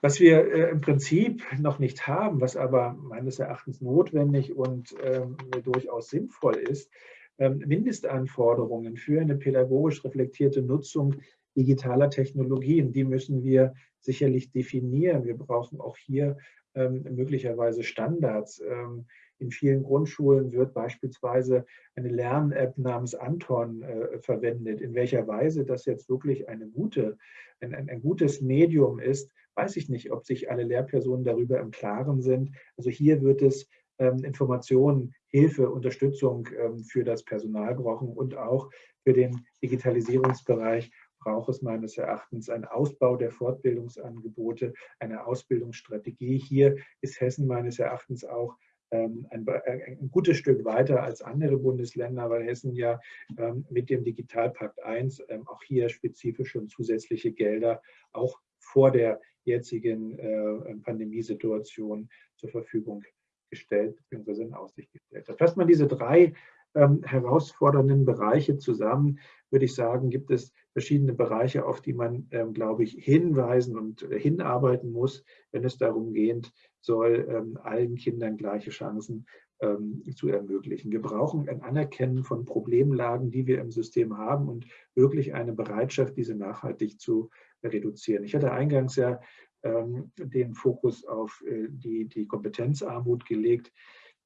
Was wir äh, im Prinzip noch nicht haben, was aber meines Erachtens notwendig und ähm, durchaus sinnvoll ist, ähm, Mindestanforderungen für eine pädagogisch reflektierte Nutzung digitaler Technologien, die müssen wir sicherlich definieren. Wir brauchen auch hier ähm, möglicherweise Standards. Ähm, in vielen Grundschulen wird beispielsweise eine Lern-App namens Anton äh, verwendet. In welcher Weise das jetzt wirklich eine gute, ein, ein, ein, gutes Medium ist, weiß ich nicht, ob sich alle Lehrpersonen darüber im Klaren sind. Also hier wird es ähm, Informationen, Hilfe, Unterstützung ähm, für das Personal brauchen und auch für den Digitalisierungsbereich braucht es meines Erachtens einen Ausbau der Fortbildungsangebote, eine Ausbildungsstrategie. Hier ist Hessen meines Erachtens auch ähm, ein, ein, gutes Stück weiter als andere Bundesländer, weil Hessen ja ähm, mit dem Digitalpakt 1 ähm, auch hier spezifische und zusätzliche Gelder auch vor der jetzigen äh, Pandemiesituation zur Verfügung gestellt bzw. in Aussicht gestellt hat. Fasst man diese drei ähm, herausfordernden Bereiche zusammen, würde ich sagen, gibt es verschiedene Bereiche, auf die man, ähm, glaube ich, hinweisen und äh, hinarbeiten muss, wenn es darum geht soll, ähm, allen Kindern gleiche Chancen ähm, zu ermöglichen. Wir brauchen ein Anerkennen von Problemlagen, die wir im System haben und wirklich eine Bereitschaft, diese nachhaltig zu reduzieren. Ich hatte eingangs ja ähm, den Fokus auf äh, die, die Kompetenzarmut gelegt.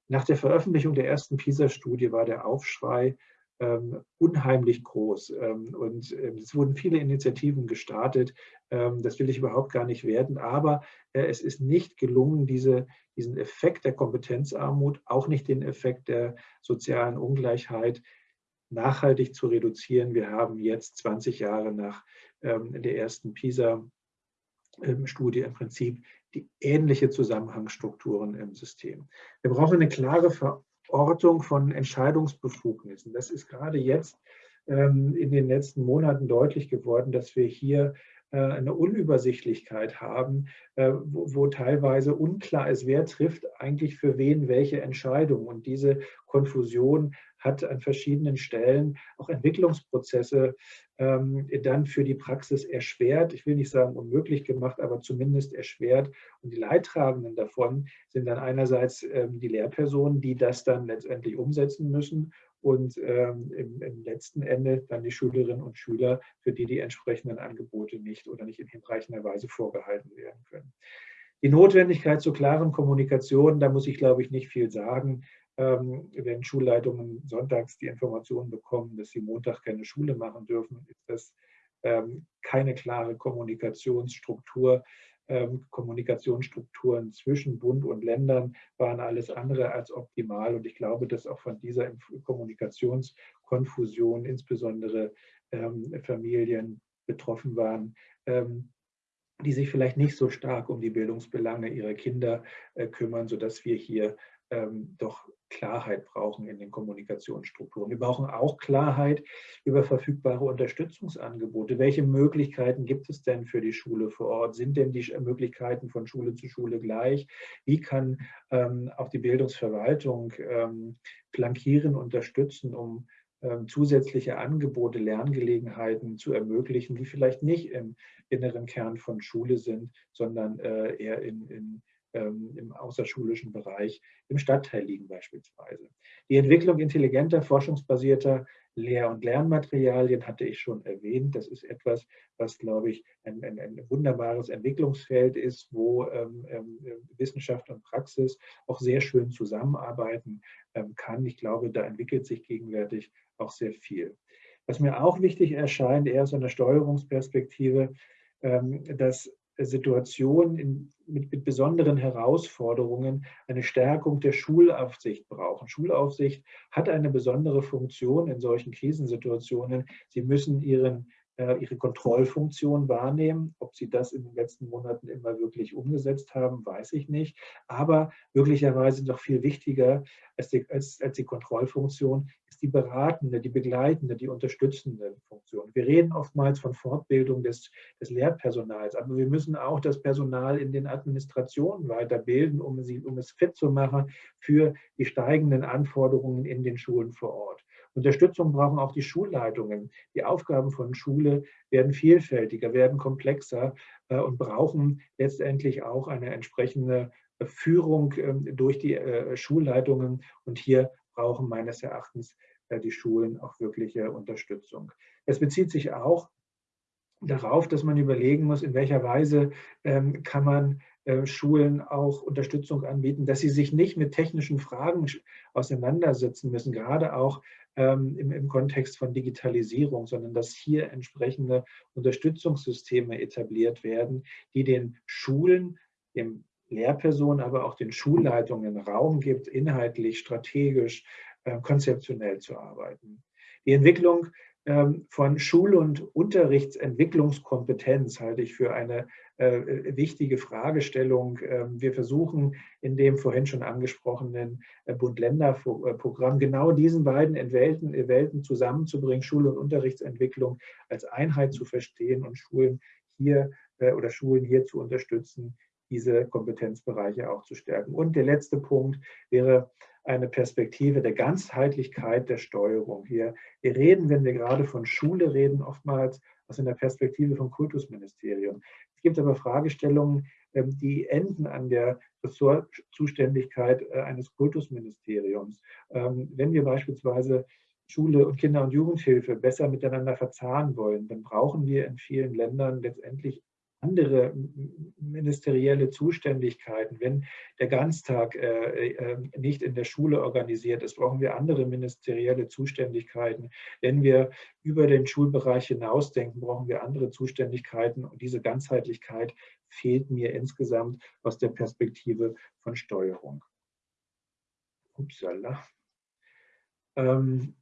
Nach der Veröffentlichung der ersten PISA-Studie war der Aufschrei ähm, unheimlich groß. Ähm, und ähm, es wurden viele Initiativen gestartet. Ähm, das will ich überhaupt gar nicht werden. Aber äh, es ist nicht gelungen, diese, diesen Effekt der Kompetenzarmut, auch nicht den Effekt der sozialen Ungleichheit, nachhaltig zu reduzieren. Wir haben jetzt 20 Jahre nach ähm, der ersten PISA-Studie im Prinzip die ähnliche Zusammenhangsstrukturen im System. Wir brauchen eine klare Ortung von Entscheidungsbefugnissen. Das ist gerade jetzt ähm, in den letzten Monaten deutlich geworden, dass wir hier äh, eine Unübersichtlichkeit haben, äh, wo, wo, teilweise unklar ist, wer trifft eigentlich für wen welche Entscheidung. Und diese Konfusion hat an verschiedenen Stellen auch Entwicklungsprozesse ähm, dann für die Praxis erschwert. Ich will nicht sagen unmöglich gemacht, aber zumindest erschwert. Und die Leidtragenden davon sind dann einerseits ähm, die Lehrpersonen, die das dann letztendlich umsetzen müssen und ähm, im, im, letzten Ende dann die Schülerinnen und Schüler, für die die entsprechenden Angebote nicht oder nicht in hinreichender Weise vorgehalten werden können. Die Notwendigkeit zur klaren Kommunikation, da muss ich, glaube ich, nicht viel sagen. Ähm, wenn Schulleitungen sonntags die Information bekommen, dass sie Montag keine Schule machen dürfen, ist das ähm, keine klare Kommunikationsstruktur. Ähm, Kommunikationsstrukturen zwischen Bund und Ländern waren alles andere als optimal. Und ich glaube, dass auch von dieser Kommunikationskonfusion insbesondere Familien betroffen waren, die sich vielleicht nicht so stark um die Bildungsbelange ihrer Kinder äh, kümmern, sodass wir hier ähm, doch Klarheit brauchen in den Kommunikationsstrukturen. Wir brauchen auch Klarheit über verfügbare Unterstützungsangebote. Welche Möglichkeiten gibt es denn für die Schule vor Ort? Sind denn die Möglichkeiten von Schule zu Schule gleich? Wie kann ähm, auch die Bildungsverwaltung ähm, flankieren, unterstützen, um ähm, zusätzliche Angebote, Lerngelegenheiten zu ermöglichen, die vielleicht nicht im inneren Kern von Schule sind, sondern äh, eher in, in im außerschulischen Bereich im Stadtteil liegen beispielsweise. Die Entwicklung intelligenter, forschungsbasierter Lehr- und Lernmaterialien hatte ich schon erwähnt. Das ist etwas, was, glaube ich, ein, ein, ein wunderbares Entwicklungsfeld ist, wo ähm, ähm, Wissenschaft und Praxis auch sehr schön zusammenarbeiten ähm, kann. Ich glaube, da entwickelt sich gegenwärtig auch sehr viel. Was mir auch wichtig erscheint, eher aus einer Steuerungsperspektive, ähm, dass Situationen in, mit, mit, besonderen Herausforderungen eine Stärkung der Schulaufsicht brauchen. Schulaufsicht hat eine besondere Funktion in solchen Krisensituationen. Sie müssen ihren äh, ihre Kontrollfunktion wahrnehmen. Ob sie das in den letzten Monaten immer wirklich umgesetzt haben, weiß ich nicht. Aber möglicherweise noch viel wichtiger als die, als, als die Kontrollfunktion die beratende, die begleitende, die unterstützende Funktion. Wir reden oftmals von Fortbildung des, des Lehrpersonals, aber wir müssen auch das Personal in den Administrationen weiterbilden, um, sie, um es fit zu machen für die steigenden Anforderungen in den Schulen vor Ort. Unterstützung brauchen auch die Schulleitungen. Die Aufgaben von Schule werden vielfältiger, werden komplexer äh, und brauchen letztendlich auch eine entsprechende Führung ähm, durch die äh, Schulleitungen. Und hier brauchen meines Erachtens die Schulen auch wirkliche Unterstützung. Es bezieht sich auch darauf, dass man überlegen muss, in welcher Weise ähm, kann man äh, Schulen auch Unterstützung anbieten, dass sie sich nicht mit technischen Fragen auseinandersetzen müssen, gerade auch ähm, im, im Kontext von Digitalisierung, sondern dass hier entsprechende Unterstützungssysteme etabliert werden, die den Schulen, dem Lehrpersonen, aber auch den Schulleitungen Raum gibt, inhaltlich, strategisch, äh, konzeptionell zu arbeiten. Die Entwicklung ähm, von Schul- und Unterrichtsentwicklungskompetenz halte ich für eine äh, wichtige Fragestellung. Ähm, wir versuchen in dem vorhin schon angesprochenen äh, Bund-Länder-Programm genau diesen beiden Welten, zusammenzubringen, Schul- und Unterrichtsentwicklung als Einheit zu verstehen und Schulen hier äh, oder Schulen hier zu unterstützen, diese Kompetenzbereiche auch zu stärken. Und der letzte Punkt wäre eine Perspektive der Ganzheitlichkeit der Steuerung. Hier, wir reden, wenn wir gerade von Schule reden, oftmals aus einer Perspektive vom Kultusministerium. Es gibt aber Fragestellungen, ähm, die enden an der Ressortzuständigkeit äh, eines Kultusministeriums. Ähm, wenn wir beispielsweise Schule und Kinder- und Jugendhilfe besser miteinander verzahnen wollen, dann brauchen wir in vielen Ländern letztendlich andere ministerielle Zuständigkeiten. Wenn der Ganztag äh, äh, nicht in der Schule organisiert ist, brauchen wir andere ministerielle Zuständigkeiten. Wenn wir über den Schulbereich hinausdenken, brauchen wir andere Zuständigkeiten. Und diese Ganzheitlichkeit fehlt mir insgesamt aus der Perspektive von Steuerung. Upsala. Ähm,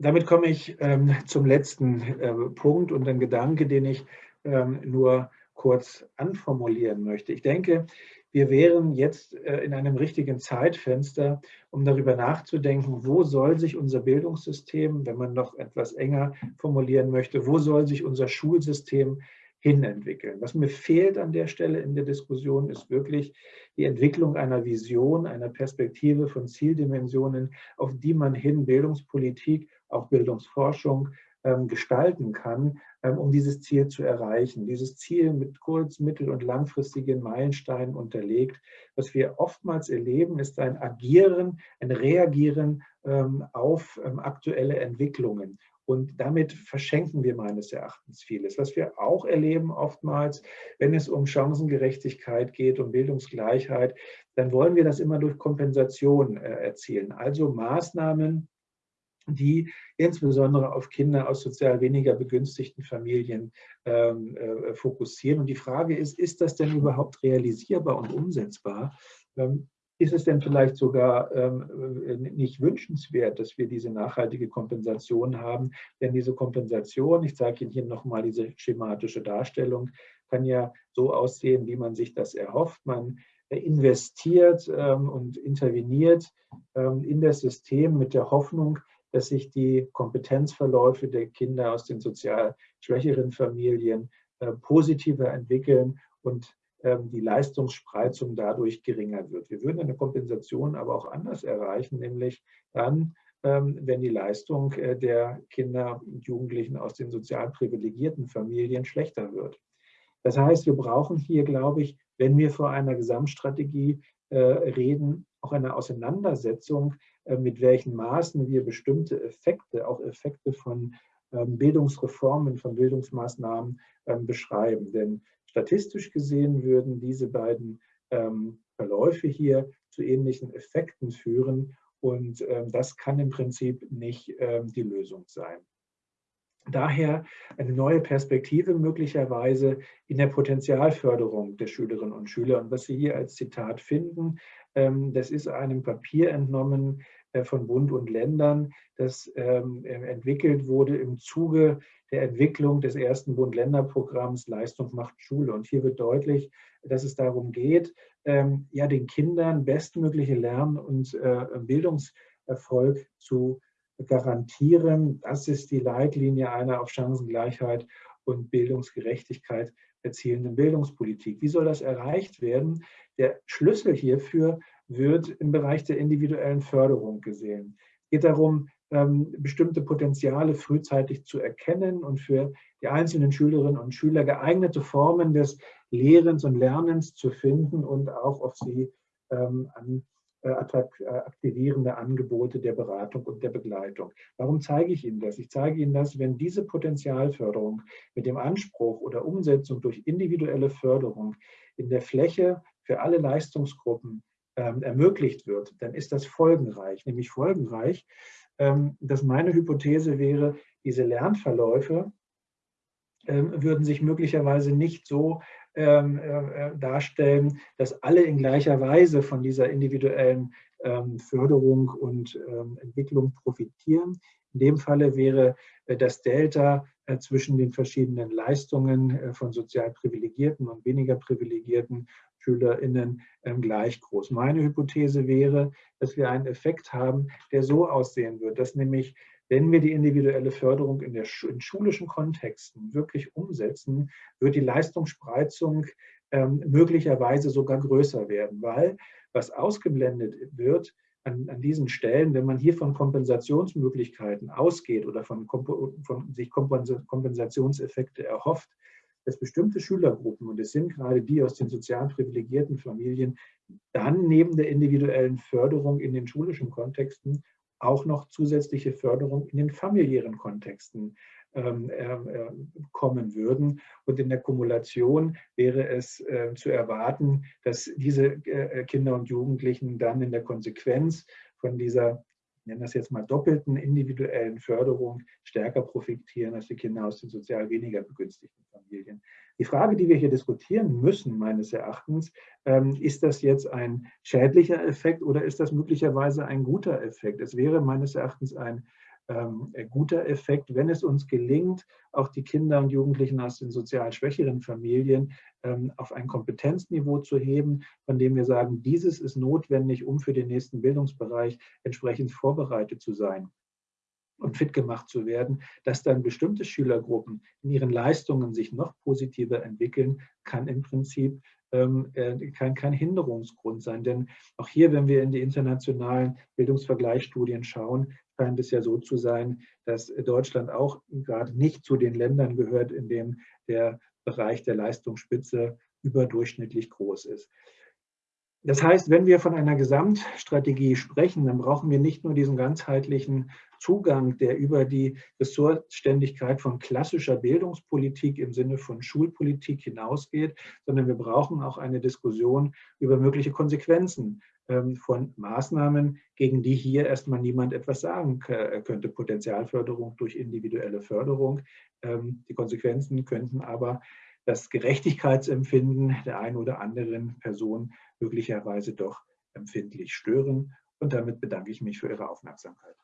damit komme ich ähm, zum letzten äh, Punkt und ein Gedanke, den ich ähm, nur kurz anformulieren möchte. Ich denke, wir wären jetzt äh, in einem richtigen Zeitfenster, um darüber nachzudenken, wo soll sich unser Bildungssystem, wenn man noch etwas enger formulieren möchte, wo soll sich unser Schulsystem hinentwickeln. Was mir fehlt an der Stelle in der Diskussion, ist wirklich die Entwicklung einer Vision, einer Perspektive von Zieldimensionen, auf die man hin Bildungspolitik auch Bildungsforschung ähm, gestalten kann, ähm, um dieses Ziel zu erreichen. Dieses Ziel mit kurz-, mittel- und langfristigen Meilensteinen unterlegt. Was wir oftmals erleben, ist ein Agieren, ein Reagieren ähm, auf aktuelle Entwicklungen. Und damit verschenken wir meines Erachtens vieles. Was wir auch erleben oftmals, wenn es um Chancengerechtigkeit geht, um Bildungsgleichheit, dann wollen wir das immer durch Kompensation äh, erzielen. Also Maßnahmen, die insbesondere auf Kinder aus sozial weniger begünstigten Familien ähm, äh, fokussieren. Und die Frage ist, ist das denn überhaupt realisierbar und umsetzbar? Ähm, ist es denn vielleicht sogar ähm, äh, nicht wünschenswert, dass wir diese nachhaltige Kompensation haben? Denn diese Kompensation, ich zeige Ihnen hier nochmal diese schematische Darstellung, kann ja so aussehen, wie man sich das erhofft. Man investiert ähm, und interveniert ähm, in das System mit der Hoffnung, dass sich die Kompetenzverläufe der Kinder aus den sozial schwächeren Familien äh, positiver entwickeln und ähm, die Leistungsspreizung dadurch geringer wird. Wir würden eine Kompensation aber auch anders erreichen, nämlich dann, ähm, wenn die Leistung äh, der Kinder und Jugendlichen aus den sozial privilegierten Familien schlechter wird. Das heißt, wir brauchen hier, glaube ich, wenn wir vor einer Gesamtstrategie äh, reden, auch eine Auseinandersetzung mit welchen Maßen wir bestimmte Effekte, auch Effekte von ähm, Bildungsreformen, von Bildungsmaßnahmen ähm, beschreiben. Denn statistisch gesehen würden diese beiden ähm, Verläufe hier zu ähnlichen Effekten führen und das kann im Prinzip nicht die Lösung sein. Daher eine neue Perspektive möglicherweise in der Potenzialförderung der Schülerinnen und Schüler. Und was Sie hier als Zitat finden, das ist einem Papier entnommen, äh, von Bund und Ländern, das ähm, äh, entwickelt wurde im Zuge der Entwicklung des ersten Bund-Länder-Programms Leistung macht Schule. Und hier wird deutlich, dass es darum geht, ähm, ja, den Kindern bestmögliche Lern- und äh, Bildungserfolg zu garantieren. Das ist die Leitlinie einer auf Chancengleichheit und Bildungsgerechtigkeit erzielenden Bildungspolitik. Wie soll das erreicht werden? Der Schlüssel hierfür wird im Bereich der individuellen Förderung gesehen. Es geht darum, ähm, bestimmte Potenziale frühzeitig zu erkennen und für die einzelnen Schülerinnen und Schüler geeignete Formen des Lehrens und Lernens zu finden und auch auf sie ähm, an äh, äh, aktivierende Angebote der Beratung und der Begleitung. Warum zeige ich Ihnen das? Ich zeige Ihnen das, wenn diese Potenzialförderung mit dem Anspruch oder Umsetzung durch individuelle Förderung in der Fläche für alle Leistungsgruppen ermöglicht wird, dann ist das folgenreich. Nämlich folgenreich, ähm, dass meine Hypothese wäre, diese Lernverläufe ähm, würden sich möglicherweise nicht so ähm, äh, äh, darstellen, dass alle in gleicher Weise von dieser individuellen ähm, Förderung und ähm, Entwicklung profitieren. In dem Falle wäre äh, das Delta äh, zwischen den verschiedenen Leistungen äh, von sozial privilegierten und weniger privilegierten SchülerInnen ähm, gleich groß. Meine Hypothese wäre, dass wir einen Effekt haben, der so aussehen wird, dass nämlich wenn wir die individuelle Förderung in, der, in schulischen Kontexten wirklich umsetzen, wird die Leistungsspreizung ähm, möglicherweise sogar größer werden, weil was ausgeblendet wird an, an, diesen Stellen, wenn man hier von Kompensationsmöglichkeiten ausgeht oder von, von sich Kompensationseffekte erhofft, dass bestimmte Schülergruppen, und es sind gerade die aus den sozial privilegierten Familien, dann neben der individuellen Förderung in den schulischen Kontexten auch noch zusätzliche Förderung in den familiären Kontexten kommen würden. Und in der Kumulation wäre es äh, zu erwarten, dass diese äh, Kinder und Jugendlichen dann in der Konsequenz von dieser nenne das jetzt mal doppelten individuellen Förderung stärker profitieren als die Kinder aus den sozial weniger begünstigten Familien. Die Frage, die wir hier diskutieren müssen, meines Erachtens, ähm, ist das jetzt ein schädlicher Effekt oder ist das möglicherweise ein guter Effekt? Es wäre meines Erachtens ein ähm, guter Effekt, wenn es uns gelingt, auch die Kinder und Jugendlichen aus den sozial schwächeren Familien ähm, auf ein Kompetenzniveau zu heben, von dem wir sagen, dieses ist notwendig, um für den nächsten Bildungsbereich entsprechend vorbereitet zu sein und fit gemacht zu werden, dass dann bestimmte Schülergruppen in ihren Leistungen sich noch positiver entwickeln, kann im Prinzip ähm, äh, kein, kein Hinderungsgrund sein. Denn auch hier, wenn wir in die internationalen Bildungsvergleichsstudien schauen, scheint es ja so zu sein, dass Deutschland auch gerade nicht zu den Ländern gehört, in dem der Bereich der Leistungsspitze überdurchschnittlich groß ist. Das heißt, wenn wir von einer Gesamtstrategie sprechen, dann brauchen wir nicht nur diesen ganzheitlichen Zugang, der über die Ressortständigkeit von klassischer Bildungspolitik im Sinne von Schulpolitik hinausgeht, sondern wir brauchen auch eine Diskussion über mögliche Konsequenzen ähm, von Maßnahmen, gegen die hier erstmal niemand etwas sagen könnte. Potenzialförderung durch individuelle Förderung. Ähm, die Konsequenzen könnten aber das Gerechtigkeitsempfinden der einen oder anderen Person möglicherweise doch empfindlich stören. Und damit bedanke ich mich für Ihre Aufmerksamkeit.